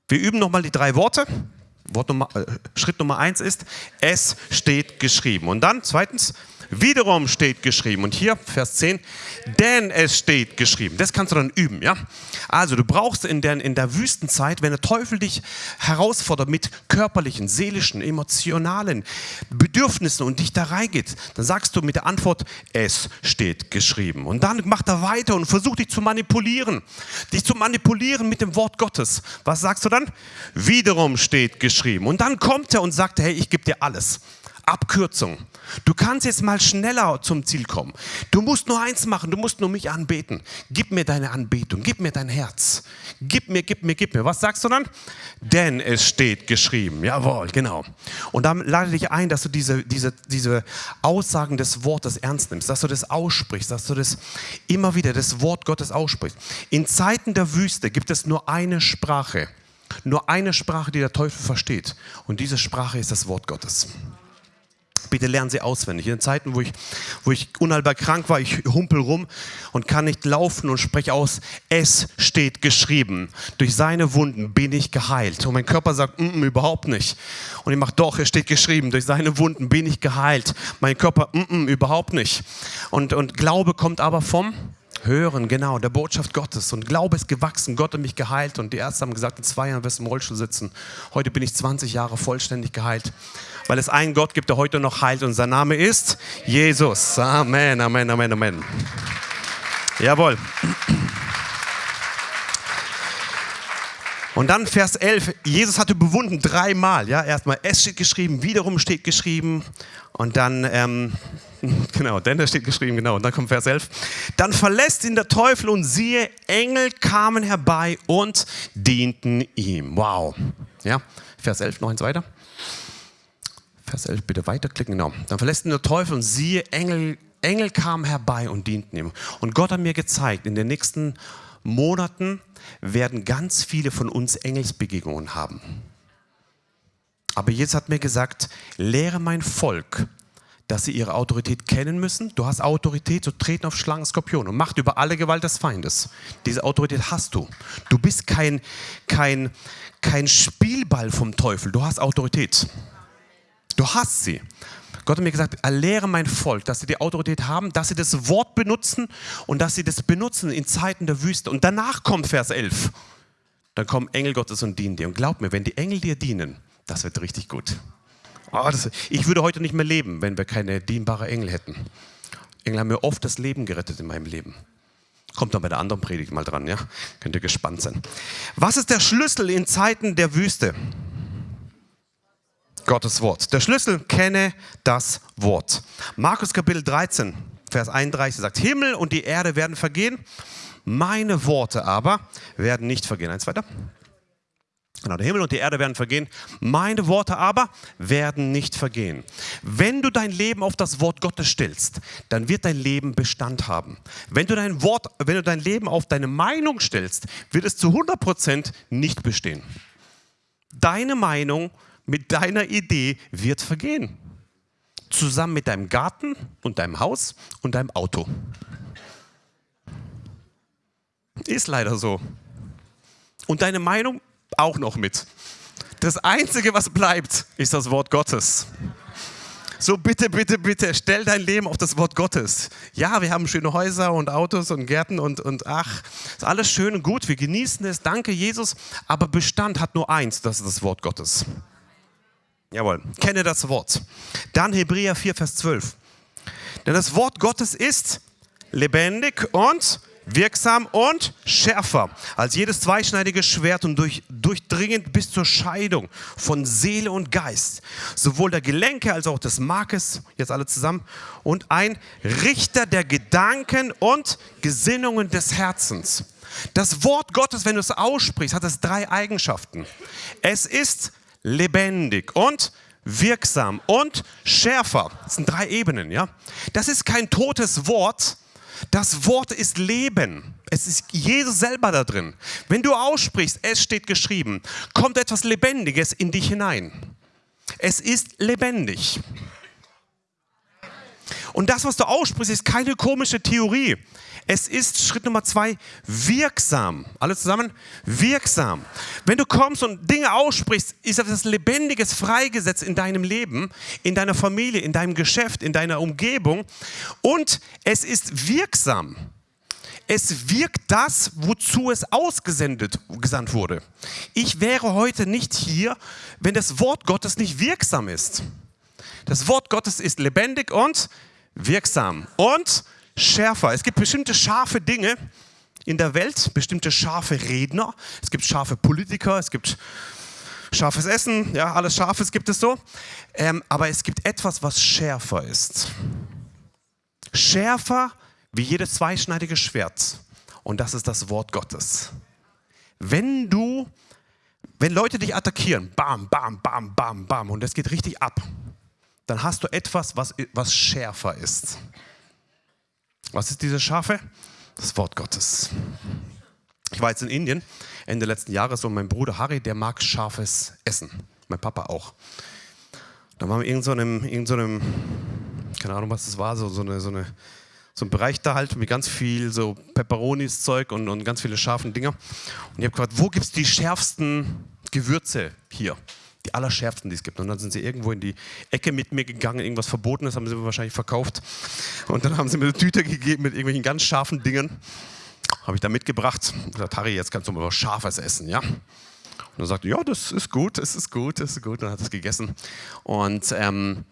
Wir üben nochmal die drei Worte. Wort Nummer, äh, Schritt Nummer eins ist, es steht geschrieben. Und dann zweitens, Wiederum steht geschrieben, und hier Vers 10, denn es steht geschrieben. Das kannst du dann üben, ja? Also du brauchst in der, in der Wüstenzeit, wenn der Teufel dich herausfordert mit körperlichen, seelischen, emotionalen Bedürfnissen und dich da reingeht, dann sagst du mit der Antwort, es steht geschrieben. Und dann macht er weiter und versucht dich zu manipulieren. Dich zu manipulieren mit dem Wort Gottes. Was sagst du dann? Wiederum steht geschrieben. Und dann kommt er und sagt, hey, ich gebe dir alles. Abkürzung. Du kannst jetzt mal schneller zum Ziel kommen. Du musst nur eins machen, du musst nur mich anbeten. Gib mir deine Anbetung, gib mir dein Herz. Gib mir, gib mir, gib mir. Was sagst du dann? Denn es steht geschrieben. Jawohl, genau. Und dann lade dich ein, dass du diese, diese, diese Aussagen des Wortes ernst nimmst, dass du das aussprichst, dass du das immer wieder, das Wort Gottes aussprichst. In Zeiten der Wüste gibt es nur eine Sprache. Nur eine Sprache, die der Teufel versteht. Und diese Sprache ist das Wort Gottes. Bitte lernen Sie auswendig. In den Zeiten, wo ich, wo ich unheilbar krank war, ich humpel rum und kann nicht laufen und spreche aus, es steht geschrieben. Durch seine Wunden bin ich geheilt. Und mein Körper sagt, mm, mm, überhaupt nicht. Und ich mache, doch, es steht geschrieben, durch seine Wunden bin ich geheilt. Mein Körper, mm, mm, überhaupt nicht. Und, und Glaube kommt aber vom Hören, genau, der Botschaft Gottes. Und Glaube ist gewachsen, Gott hat mich geheilt. Und die Ärzte haben gesagt, in zwei Jahren wirst du im Rollstuhl sitzen. Heute bin ich 20 Jahre vollständig geheilt weil es einen Gott gibt, der heute noch heilt und sein Name ist Jesus. Amen, Amen, Amen, Amen. Jawohl. Und dann Vers 11, Jesus hatte bewunden dreimal, ja, erstmal es steht geschrieben, wiederum steht geschrieben und dann, ähm, genau, denn es steht geschrieben, genau, und dann kommt Vers 11, dann verlässt ihn der Teufel und siehe, Engel kamen herbei und dienten ihm. Wow, ja, Vers 11, noch eins weiter. Vers 11 bitte weiterklicken, genau. Dann verlässt ihn der Teufel und siehe, Engel, Engel kamen herbei und dienten ihm. Und Gott hat mir gezeigt, in den nächsten Monaten werden ganz viele von uns Engelsbegegnungen haben. Aber Jesus hat mir gesagt, lehre mein Volk, dass sie ihre Autorität kennen müssen. Du hast Autorität zu treten auf Schlangen, Skorpion und Macht über alle Gewalt des Feindes. Diese Autorität hast du. Du bist kein, kein, kein Spielball vom Teufel, du hast Autorität. Du hast sie. Gott hat mir gesagt, erlehre mein Volk, dass sie die Autorität haben, dass sie das Wort benutzen und dass sie das benutzen in Zeiten der Wüste. Und danach kommt Vers 11. Dann kommen Engel Gottes und dienen dir. Und glaub mir, wenn die Engel dir dienen, das wird richtig gut. Oh, das, ich würde heute nicht mehr leben, wenn wir keine dienbare Engel hätten. Engel haben mir oft das Leben gerettet in meinem Leben. Kommt dann bei der anderen Predigt mal dran, ja? Könnt ihr gespannt sein. Was ist der Schlüssel in Zeiten der Wüste? Gottes Wort. Der Schlüssel, kenne das Wort. Markus Kapitel 13, Vers 31 sagt, Himmel und die Erde werden vergehen, meine Worte aber werden nicht vergehen. Eins weiter. Genau, der Himmel und die Erde werden vergehen, meine Worte aber werden nicht vergehen. Wenn du dein Leben auf das Wort Gottes stellst, dann wird dein Leben Bestand haben. Wenn du dein Wort, wenn du dein Leben auf deine Meinung stellst, wird es zu 100% nicht bestehen. Deine Meinung mit deiner Idee wird vergehen. Zusammen mit deinem Garten und deinem Haus und deinem Auto. Ist leider so. Und deine Meinung auch noch mit. Das Einzige, was bleibt, ist das Wort Gottes. So bitte, bitte, bitte, stell dein Leben auf das Wort Gottes. Ja, wir haben schöne Häuser und Autos und Gärten und, und ach, ist alles schön und gut, wir genießen es, danke Jesus, aber Bestand hat nur eins, das ist das Wort Gottes. Jawohl, kenne das Wort. Dann Hebräer 4, Vers 12. Denn das Wort Gottes ist lebendig und wirksam und schärfer als jedes zweischneidige Schwert und durch, durchdringend bis zur Scheidung von Seele und Geist, sowohl der Gelenke als auch des Markes, jetzt alle zusammen, und ein Richter der Gedanken und Gesinnungen des Herzens. Das Wort Gottes, wenn du es aussprichst, hat es drei Eigenschaften. Es ist lebendig und wirksam und schärfer. Das sind drei Ebenen, ja. Das ist kein totes Wort. Das Wort ist Leben. Es ist Jesus selber da drin. Wenn du aussprichst, es steht geschrieben, kommt etwas Lebendiges in dich hinein. Es ist lebendig. Und das, was du aussprichst, ist keine komische Theorie. Es ist Schritt Nummer zwei wirksam. Alle zusammen? Wirksam. Wenn du kommst und Dinge aussprichst, ist etwas Lebendiges freigesetzt in deinem Leben, in deiner Familie, in deinem Geschäft, in deiner Umgebung. Und es ist wirksam. Es wirkt das, wozu es ausgesendet gesandt wurde. Ich wäre heute nicht hier, wenn das Wort Gottes nicht wirksam ist. Das Wort Gottes ist lebendig und wirksam und schärfer. Es gibt bestimmte scharfe Dinge in der Welt, bestimmte scharfe Redner. Es gibt scharfe Politiker, es gibt scharfes Essen, ja, alles Scharfes gibt es so. Ähm, aber es gibt etwas, was schärfer ist. Schärfer wie jedes zweischneidige Schwert. Und das ist das Wort Gottes. Wenn du, wenn Leute dich attackieren, bam, bam, bam, bam, bam, und es geht richtig ab, dann hast du etwas, was, was schärfer ist. Was ist diese Schafe? Das Wort Gottes. Ich war jetzt in Indien Ende letzten Jahres und mein Bruder Harry, der mag scharfes Essen. Mein Papa auch. Da waren wir in so einem, keine Ahnung, was das war, so, so, eine, so, eine, so ein Bereich da halt mit ganz viel so Peperonis Zeug und, und ganz viele scharfen Dinger. Und ich habe gefragt, wo gibt es die schärfsten Gewürze hier? Die allerschärfsten, die es gibt. Und dann sind sie irgendwo in die Ecke mit mir gegangen, irgendwas Verbotenes haben sie mir wahrscheinlich verkauft. Und dann haben sie mir eine Tüte gegeben mit irgendwelchen ganz scharfen Dingen. Habe ich da mitgebracht und gesagt, Harry, jetzt kannst du mal was Scharfes essen, ja? Und er sagte, ja, das ist gut, das ist gut, das ist gut. Und dann hat es gegessen. Und ähm,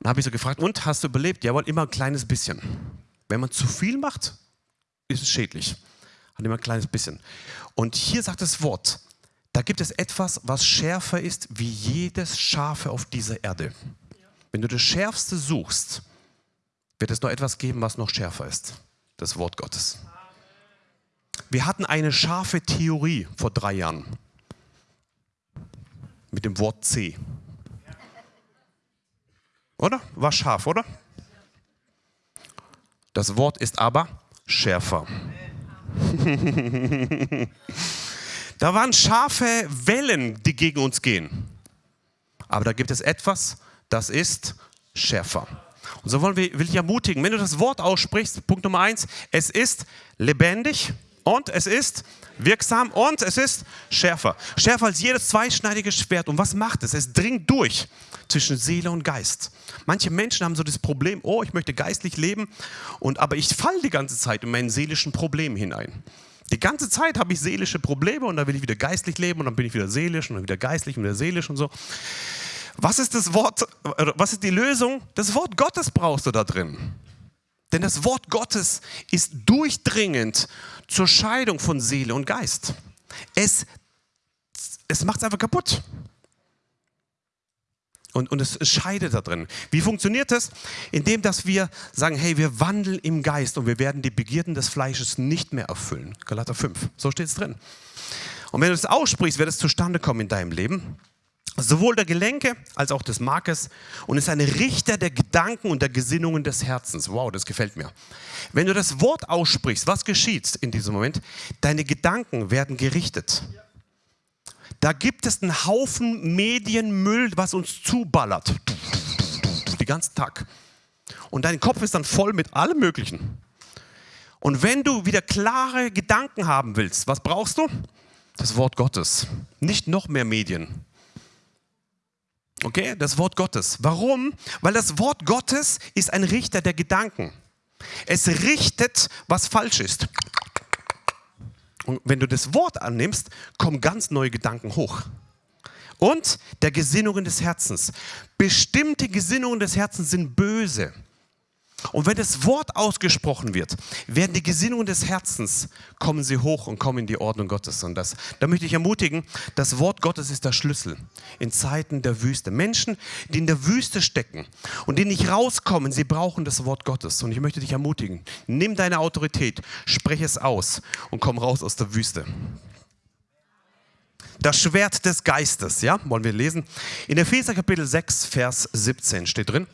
dann habe ich so gefragt, und hast du überlebt? Jawohl, immer ein kleines bisschen. Wenn man zu viel macht, ist es schädlich. Hat immer ein kleines bisschen. Und hier sagt das Wort, da gibt es etwas, was schärfer ist wie jedes Schafe auf dieser Erde. Wenn du das Schärfste suchst, wird es noch etwas geben, was noch schärfer ist. Das Wort Gottes. Wir hatten eine scharfe Theorie vor drei Jahren mit dem Wort C. Oder? War scharf, oder? Das Wort ist aber schärfer. Da waren scharfe Wellen, die gegen uns gehen. Aber da gibt es etwas, das ist schärfer. Und so wollen wir, will ich ermutigen, wenn du das Wort aussprichst, Punkt Nummer eins, es ist lebendig und es ist wirksam und es ist schärfer. Schärfer als jedes zweischneidige Schwert. Und was macht es? Es dringt durch zwischen Seele und Geist. Manche Menschen haben so das Problem, oh, ich möchte geistlich leben, und, aber ich falle die ganze Zeit in meinen seelischen Problem hinein. Die ganze Zeit habe ich seelische Probleme und dann will ich wieder geistlich leben und dann bin ich wieder seelisch und dann wieder geistlich und wieder seelisch und so. Was ist das Wort, was ist die Lösung? Das Wort Gottes brauchst du da drin. Denn das Wort Gottes ist durchdringend zur Scheidung von Seele und Geist. Es, es macht es einfach kaputt. Und, und es scheidet da drin. Wie funktioniert das? Indem, dass wir sagen, hey, wir wandeln im Geist und wir werden die Begierden des Fleisches nicht mehr erfüllen. Galater 5, so steht es drin. Und wenn du das aussprichst, wird es zustande kommen in deinem Leben. Sowohl der Gelenke als auch des Markes und ist ein Richter der Gedanken und der Gesinnungen des Herzens. Wow, das gefällt mir. Wenn du das Wort aussprichst, was geschieht in diesem Moment? Deine Gedanken werden gerichtet. Da gibt es einen Haufen Medienmüll, was uns zuballert. Den ganzen Tag. Und dein Kopf ist dann voll mit allem Möglichen. Und wenn du wieder klare Gedanken haben willst, was brauchst du? Das Wort Gottes. Nicht noch mehr Medien. Okay, das Wort Gottes. Warum? Weil das Wort Gottes ist ein Richter der Gedanken. Es richtet, was falsch ist. Und wenn du das Wort annimmst, kommen ganz neue Gedanken hoch. Und der Gesinnungen des Herzens. Bestimmte Gesinnungen des Herzens sind böse. Und wenn das Wort ausgesprochen wird, werden die Gesinnungen des Herzens, kommen sie hoch und kommen in die Ordnung Gottes. Und das, da möchte ich ermutigen, das Wort Gottes ist der Schlüssel in Zeiten der Wüste. Menschen, die in der Wüste stecken und die nicht rauskommen, sie brauchen das Wort Gottes. Und ich möchte dich ermutigen, nimm deine Autorität, spreche es aus und komm raus aus der Wüste das Schwert des Geistes, ja, wollen wir lesen. In Epheser Kapitel 6, Vers 17 steht drin,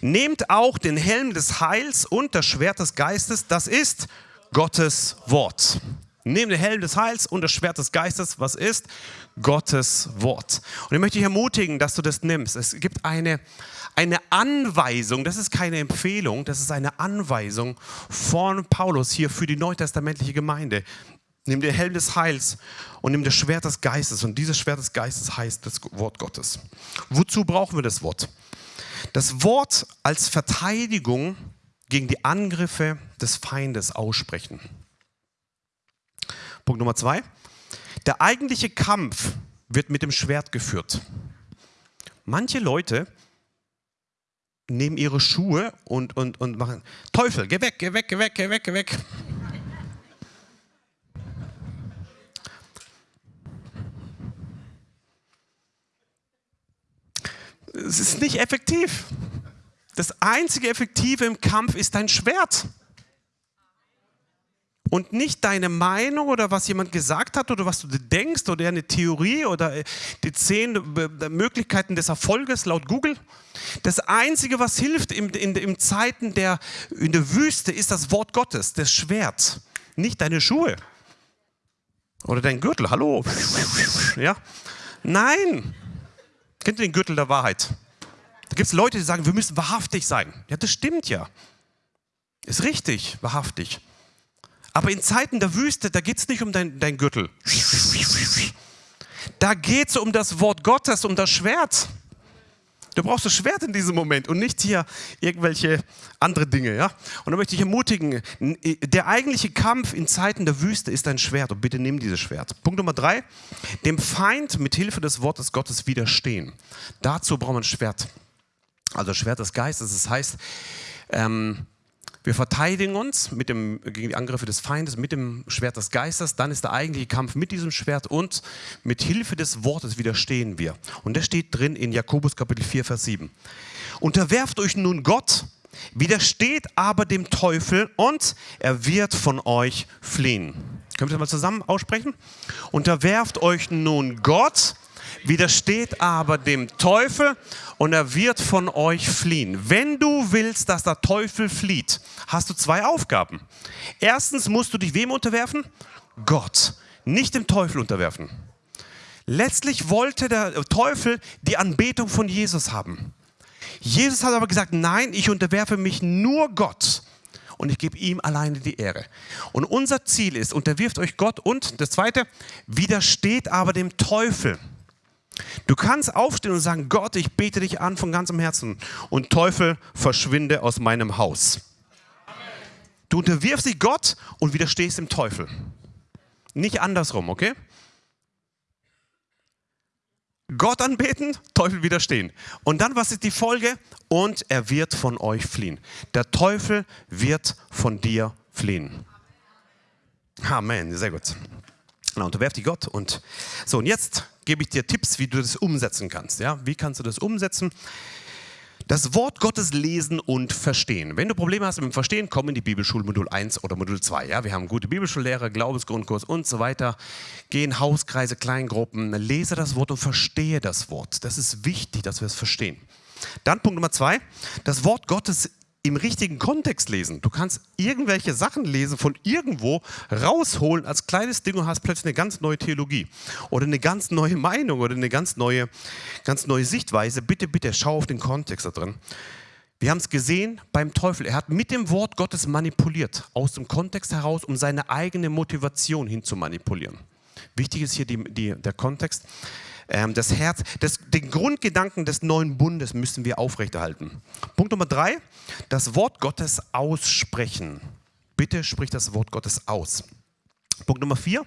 nehmt auch den Helm des Heils und das Schwert des Geistes, das ist Gottes Wort. Nehmt den Helm des Heils und das Schwert des Geistes, was ist? Gottes Wort. Und ich möchte dich ermutigen, dass du das nimmst. Es gibt eine, eine Anweisung, das ist keine Empfehlung, das ist eine Anweisung von Paulus hier für die neutestamentliche Gemeinde. Nimm den Helm des Heils und nimm das Schwert des Geistes. Und dieses Schwert des Geistes heißt das Wort Gottes. Wozu brauchen wir das Wort? Das Wort als Verteidigung gegen die Angriffe des Feindes aussprechen. Punkt Nummer zwei. Der eigentliche Kampf wird mit dem Schwert geführt. Manche Leute nehmen ihre Schuhe und, und, und machen, Teufel, geh weg, geh weg, geh weg, geh weg, geh weg. Es ist nicht effektiv. Das einzige Effektive im Kampf ist dein Schwert. Und nicht deine Meinung oder was jemand gesagt hat oder was du denkst oder eine Theorie oder äh, die zehn äh, Möglichkeiten des Erfolges laut Google. Das Einzige, was hilft in, in, in Zeiten der, in der Wüste, ist das Wort Gottes, das Schwert. Nicht deine Schuhe oder dein Gürtel. Hallo. Ja? Nein. Kennt ihr den Gürtel der Wahrheit? Da gibt es Leute, die sagen, wir müssen wahrhaftig sein. Ja, das stimmt ja. Ist richtig, wahrhaftig. Aber in Zeiten der Wüste, da geht es nicht um dein, dein Gürtel. Da geht es um das Wort Gottes, um das Schwert. Du brauchst das Schwert in diesem Moment und nicht hier irgendwelche andere Dinge. Ja? Und da möchte ich ermutigen, der eigentliche Kampf in Zeiten der Wüste ist ein Schwert und bitte nimm dieses Schwert. Punkt Nummer drei, dem Feind mit Hilfe des Wortes Gottes widerstehen. Dazu braucht man ein Schwert. Also Schwert des Geistes, das heißt, ähm, wir verteidigen uns mit dem, gegen die Angriffe des Feindes mit dem Schwert des Geistes. Dann ist der eigentliche Kampf mit diesem Schwert und mit Hilfe des Wortes widerstehen wir. Und das steht drin in Jakobus Kapitel 4, Vers 7. Unterwerft euch nun Gott, widersteht aber dem Teufel und er wird von euch fliehen. Können wir das mal zusammen aussprechen? Unterwerft euch nun Gott, widersteht aber dem Teufel und er wird von euch fliehen. Wenn du willst, dass der Teufel flieht, hast du zwei Aufgaben. Erstens musst du dich wem unterwerfen? Gott, nicht dem Teufel unterwerfen. Letztlich wollte der Teufel die Anbetung von Jesus haben. Jesus hat aber gesagt, nein, ich unterwerfe mich nur Gott und ich gebe ihm alleine die Ehre. Und unser Ziel ist, unterwirft euch Gott und das zweite, widersteht aber dem Teufel. Du kannst aufstehen und sagen, Gott, ich bete dich an von ganzem Herzen und Teufel, verschwinde aus meinem Haus. Du unterwirfst dich Gott und widerstehst dem Teufel. Nicht andersrum, okay? Gott anbeten, Teufel widerstehen. Und dann, was ist die Folge? Und er wird von euch fliehen. Der Teufel wird von dir fliehen. Amen, sehr gut. Na, unterwerf dich Gott. Und so, und jetzt gebe ich dir Tipps, wie du das umsetzen kannst. Ja? Wie kannst du das umsetzen? Das Wort Gottes lesen und verstehen. Wenn du Probleme hast mit dem Verstehen, komm in die Bibelschule Modul 1 oder Modul 2. Ja, wir haben gute Bibelschullehrer, Glaubensgrundkurs und so weiter. Geh in Hauskreise, Kleingruppen, lese das Wort und verstehe das Wort. Das ist wichtig, dass wir es verstehen. Dann Punkt Nummer zwei, das Wort Gottes im richtigen Kontext lesen. Du kannst irgendwelche Sachen lesen, von irgendwo rausholen als kleines Ding und hast plötzlich eine ganz neue Theologie oder eine ganz neue Meinung oder eine ganz neue, ganz neue Sichtweise. Bitte, bitte, schau auf den Kontext da drin. Wir haben es gesehen beim Teufel. Er hat mit dem Wort Gottes manipuliert, aus dem Kontext heraus, um seine eigene Motivation hin zu manipulieren. Wichtig ist hier die, die, der Kontext. Ähm, das Herz, das, den Grundgedanken des neuen Bundes müssen wir aufrechterhalten. Punkt Nummer drei, das Wort Gottes aussprechen. Bitte sprich das Wort Gottes aus. Punkt Nummer vier,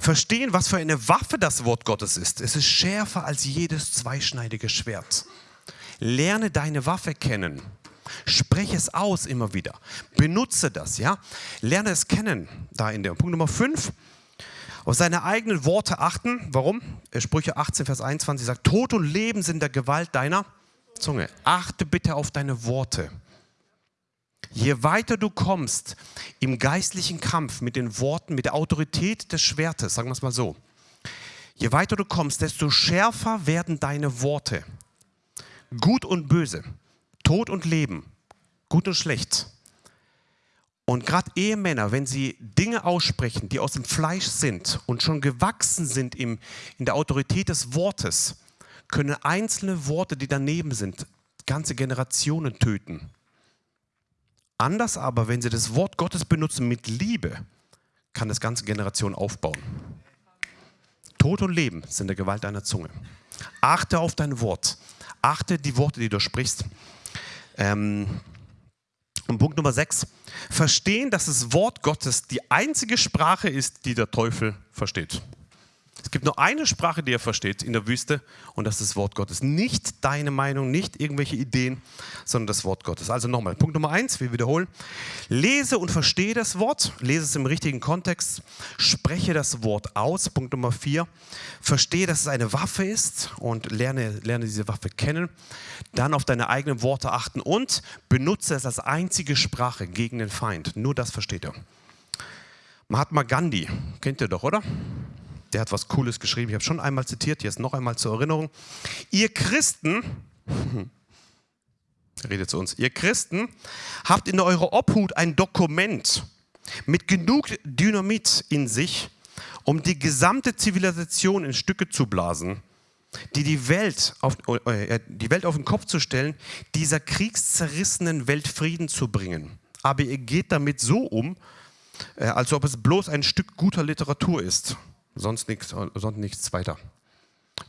verstehen, was für eine Waffe das Wort Gottes ist. Es ist schärfer als jedes zweischneidige Schwert. Lerne deine Waffe kennen. Spreche es aus immer wieder. Benutze das, ja. Lerne es kennen. Da in der Punkt Nummer 5 auf seine eigenen Worte achten. Warum? Sprüche 18, Vers 21 sagt, Tod und Leben sind der Gewalt deiner Zunge. Achte bitte auf deine Worte. Je weiter du kommst im geistlichen Kampf mit den Worten, mit der Autorität des Schwertes, sagen wir es mal so, je weiter du kommst, desto schärfer werden deine Worte. Gut und böse, Tod und Leben, gut und schlecht, und gerade Ehemänner, wenn sie Dinge aussprechen, die aus dem Fleisch sind und schon gewachsen sind im, in der Autorität des Wortes, können einzelne Worte, die daneben sind, ganze Generationen töten. Anders aber, wenn sie das Wort Gottes benutzen mit Liebe, kann das ganze Generationen aufbauen. Tod und Leben sind der Gewalt deiner Zunge. Achte auf dein Wort. Achte die Worte, die du sprichst. Ähm, und Punkt Nummer 6, verstehen, dass das Wort Gottes die einzige Sprache ist, die der Teufel versteht. Es gibt nur eine Sprache, die er versteht in der Wüste und das ist das Wort Gottes. Nicht deine Meinung, nicht irgendwelche Ideen, sondern das Wort Gottes. Also nochmal, Punkt Nummer eins, wir wiederholen. Lese und verstehe das Wort, lese es im richtigen Kontext, spreche das Wort aus. Punkt Nummer vier, verstehe, dass es eine Waffe ist und lerne, lerne diese Waffe kennen. Dann auf deine eigenen Worte achten und benutze es als einzige Sprache gegen den Feind. Nur das versteht er. Mahatma Gandhi, kennt ihr doch, oder? Der hat was Cooles geschrieben. Ich habe schon einmal zitiert, jetzt noch einmal zur Erinnerung. Ihr Christen, redet zu uns, ihr Christen habt in eurer Obhut ein Dokument mit genug Dynamit in sich, um die gesamte Zivilisation in Stücke zu blasen, die die Welt auf, äh, die Welt auf den Kopf zu stellen, dieser kriegszerrissenen Welt Frieden zu bringen. Aber ihr geht damit so um, äh, als ob es bloß ein Stück guter Literatur ist sonst nichts, sonst nichts weiter.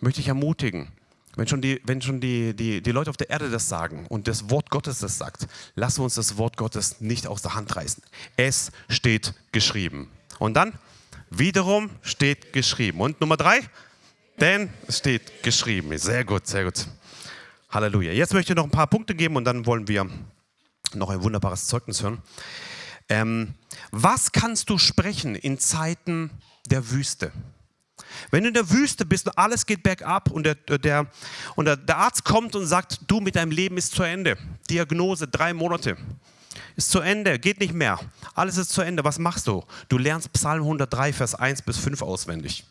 Möchte ich ermutigen, wenn schon, die, wenn schon die, die, die Leute auf der Erde das sagen und das Wort Gottes das sagt, lassen wir uns das Wort Gottes nicht aus der Hand reißen. Es steht geschrieben. Und dann wiederum steht geschrieben. Und Nummer drei, denn es steht geschrieben. Sehr gut, sehr gut. Halleluja. Jetzt möchte ich noch ein paar Punkte geben und dann wollen wir noch ein wunderbares Zeugnis hören. Ähm, was kannst du sprechen in Zeiten der Wüste. Wenn du in der Wüste bist und alles geht bergab und der, der, und der, der Arzt kommt und sagt, du mit deinem Leben ist zu Ende. Diagnose, drei Monate. Ist zu Ende, geht nicht mehr. Alles ist zu Ende. Was machst du? Du lernst Psalm 103, Vers 1 bis 5 auswendig.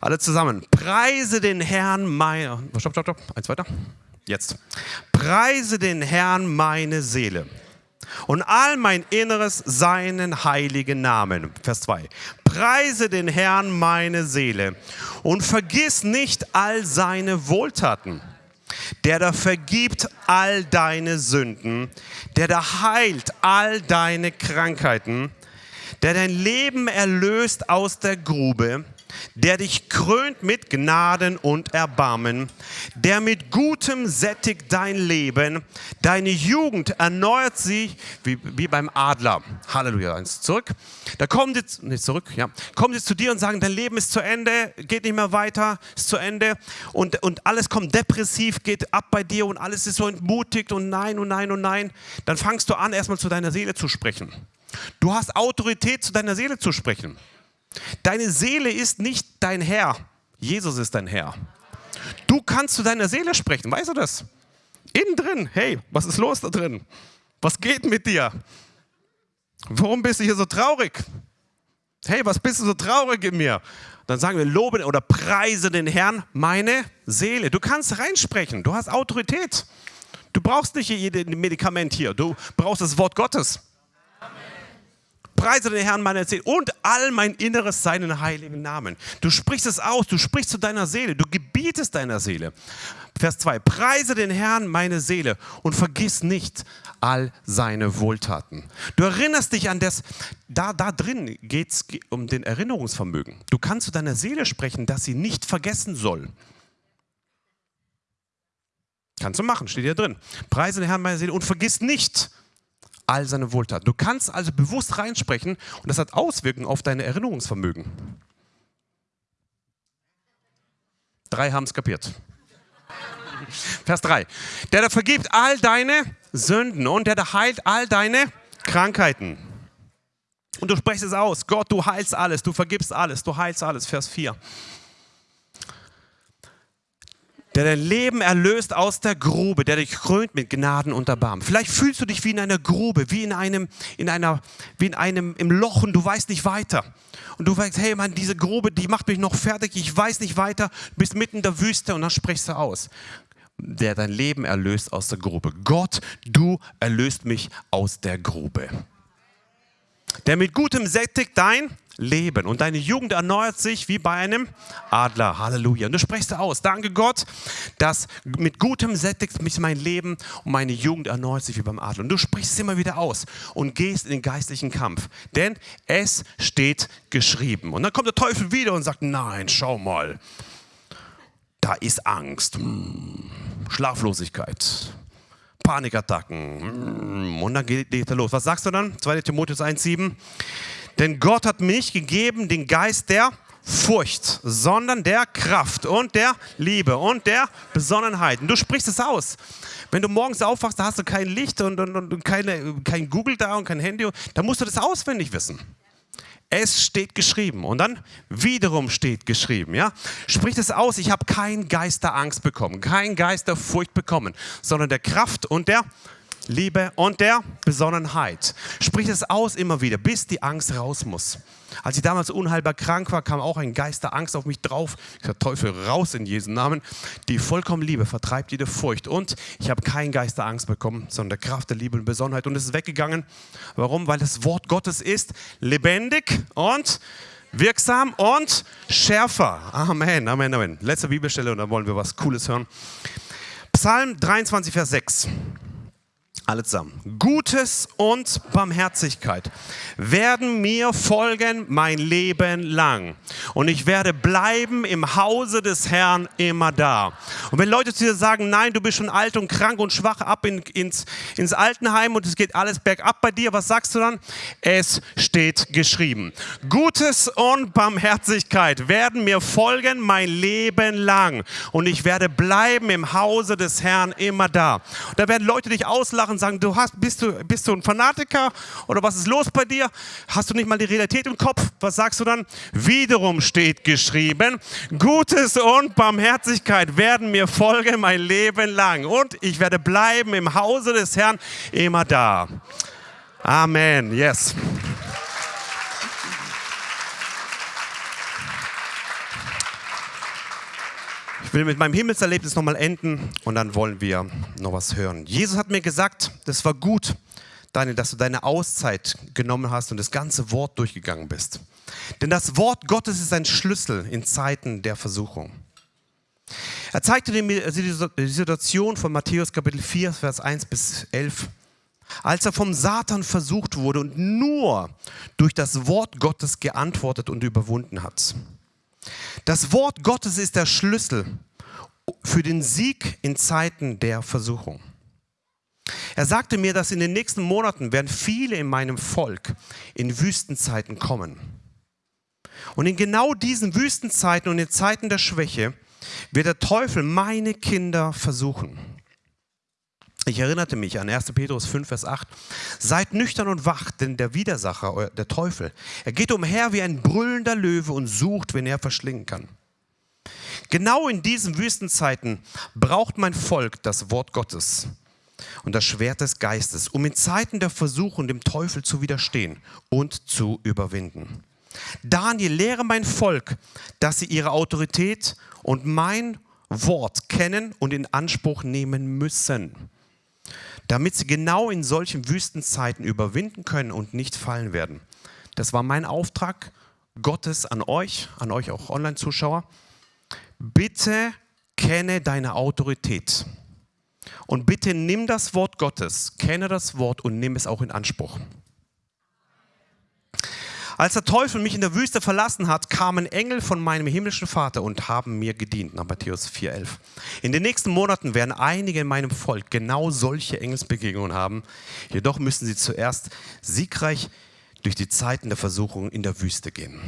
Alle zusammen. Preise den Herrn meine. Stopp, stopp, stopp. Eins weiter. Jetzt. Preise den Herrn meine Seele und all mein Inneres seinen heiligen Namen. Vers 2. Preise den Herrn meine Seele und vergiss nicht all seine Wohltaten. Der da vergibt all deine Sünden, der da heilt all deine Krankheiten, der dein Leben erlöst aus der Grube, der dich krönt mit Gnaden und Erbarmen, der mit Gutem sättigt dein Leben, deine Jugend erneuert sich wie, wie beim Adler. Halleluja, eins zurück. Da kommt jetzt, nicht zurück, ja, kommt jetzt zu dir und sagen, dein Leben ist zu Ende, geht nicht mehr weiter, ist zu Ende und, und alles kommt depressiv, geht ab bei dir und alles ist so entmutigt und nein und nein und nein. Dann fangst du an, erstmal zu deiner Seele zu sprechen. Du hast Autorität, zu deiner Seele zu sprechen. Deine Seele ist nicht dein Herr. Jesus ist dein Herr. Du kannst zu deiner Seele sprechen, weißt du das? Innen drin, hey, was ist los da drin? Was geht mit dir? Warum bist du hier so traurig? Hey, was bist du so traurig in mir? Dann sagen wir, lobe oder preise den Herrn, meine Seele. Du kannst reinsprechen, du hast Autorität. Du brauchst nicht jedes Medikament hier, du brauchst das Wort Gottes preise den Herrn meiner Seele und all mein Inneres seinen heiligen Namen. Du sprichst es aus, du sprichst zu deiner Seele, du gebietest deiner Seele. Vers 2, preise den Herrn meine Seele und vergiss nicht all seine Wohltaten. Du erinnerst dich an das, da, da drin geht es um den Erinnerungsvermögen. Du kannst zu deiner Seele sprechen, dass sie nicht vergessen soll. Kannst du machen, steht hier drin. Preise den Herrn meine Seele und vergiss nicht all seine Wohltaten. Du kannst also bewusst reinsprechen und das hat Auswirkungen auf dein Erinnerungsvermögen. Drei haben es kapiert. Vers 3. Der da vergibt all deine Sünden und der da heilt all deine Krankheiten. Und du sprichst es aus. Gott, du heilst alles, du vergibst alles, du heilst alles. Vers 4 der dein Leben erlöst aus der Grube, der dich krönt mit Gnaden und Erbarmen. Vielleicht fühlst du dich wie in einer Grube, wie in einem, in einer, wie in einem im Loch und du weißt nicht weiter. Und du weißt, hey Mann, diese Grube, die macht mich noch fertig, ich weiß nicht weiter, du bist mitten in der Wüste und dann sprichst du aus. Der dein Leben erlöst aus der Grube. Gott, du erlöst mich aus der Grube. Der mit Gutem sättigt dein Leben. Und deine Jugend erneuert sich wie bei einem Adler. Halleluja. Und du sprichst aus. Danke Gott, dass mit Gutem sättigt mich mein Leben und meine Jugend erneuert sich wie beim Adler. Und du sprichst immer wieder aus und gehst in den geistlichen Kampf. Denn es steht geschrieben. Und dann kommt der Teufel wieder und sagt, nein, schau mal. Da ist Angst, hm, Schlaflosigkeit, Panikattacken. Hm, und dann geht er los. Was sagst du dann? 2 Timotheus 1,7. Denn Gott hat mir nicht gegeben den Geist der Furcht, sondern der Kraft und der Liebe und der Besonnenheit. Und du sprichst es aus. Wenn du morgens aufwachst, da hast du kein Licht und, und, und keine, kein Google da und kein Handy, dann musst du das auswendig wissen. Es steht geschrieben und dann wiederum steht geschrieben, ja? Spricht es aus, ich habe keinen Geist der Angst bekommen, keinen Geist der Furcht bekommen, sondern der Kraft und der Liebe und der Besonnenheit. Sprich es aus immer wieder, bis die Angst raus muss. Als ich damals unheilbar krank war, kam auch ein Geist der Angst auf mich drauf. Ich sage, Teufel, raus in Jesu Namen. Die vollkommene Liebe vertreibt jede Furcht. Und ich habe keinen Geist der Angst bekommen, sondern der Kraft der Liebe und Besonnenheit. Und es ist weggegangen. Warum? Weil das Wort Gottes ist lebendig und wirksam und schärfer. Amen, Amen, Amen. Letzte Bibelstelle und dann wollen wir was Cooles hören. Psalm 23, Vers 6. Alle zusammen. Gutes und Barmherzigkeit werden mir folgen mein Leben lang. Und ich werde bleiben im Hause des Herrn immer da. Und wenn Leute zu dir sagen, nein, du bist schon alt und krank und schwach ab in, ins, ins Altenheim und es geht alles bergab bei dir, was sagst du dann? Es steht geschrieben. Gutes und Barmherzigkeit werden mir folgen mein Leben lang. Und ich werde bleiben im Hause des Herrn immer da. Und da werden Leute dich auslachen sagen, du hast, bist, du, bist du ein Fanatiker oder was ist los bei dir? Hast du nicht mal die Realität im Kopf? Was sagst du dann? Wiederum steht geschrieben, Gutes und Barmherzigkeit werden mir folgen mein Leben lang und ich werde bleiben im Hause des Herrn immer da. Amen. Yes. Ich will mit meinem Himmelserlebnis nochmal enden und dann wollen wir noch was hören. Jesus hat mir gesagt, das war gut, Daniel, dass du deine Auszeit genommen hast und das ganze Wort durchgegangen bist. Denn das Wort Gottes ist ein Schlüssel in Zeiten der Versuchung. Er zeigte mir die Situation von Matthäus Kapitel 4, Vers 1 bis 11, als er vom Satan versucht wurde und nur durch das Wort Gottes geantwortet und überwunden hat. Das Wort Gottes ist der Schlüssel für den Sieg in Zeiten der Versuchung. Er sagte mir, dass in den nächsten Monaten werden viele in meinem Volk in Wüstenzeiten kommen. Und in genau diesen Wüstenzeiten und in Zeiten der Schwäche wird der Teufel meine Kinder versuchen. Ich erinnerte mich an 1. Petrus 5, Vers 8. Seid nüchtern und wach, denn der Widersacher, der Teufel, er geht umher wie ein brüllender Löwe und sucht, wen er verschlingen kann. Genau in diesen Wüstenzeiten braucht mein Volk das Wort Gottes und das Schwert des Geistes, um in Zeiten der Versuchung dem Teufel zu widerstehen und zu überwinden. Daniel, lehre mein Volk, dass sie ihre Autorität und mein Wort kennen und in Anspruch nehmen müssen, damit sie genau in solchen Wüstenzeiten überwinden können und nicht fallen werden. Das war mein Auftrag Gottes an euch, an euch auch Online-Zuschauer. Bitte kenne deine Autorität. Und bitte nimm das Wort Gottes, kenne das Wort und nimm es auch in Anspruch. Als der Teufel mich in der Wüste verlassen hat, kamen Engel von meinem himmlischen Vater und haben mir gedient. Nach Matthäus 4,11. In den nächsten Monaten werden einige in meinem Volk genau solche Engelsbegegnungen haben. Jedoch müssen sie zuerst siegreich durch die Zeiten der Versuchung in der Wüste gehen.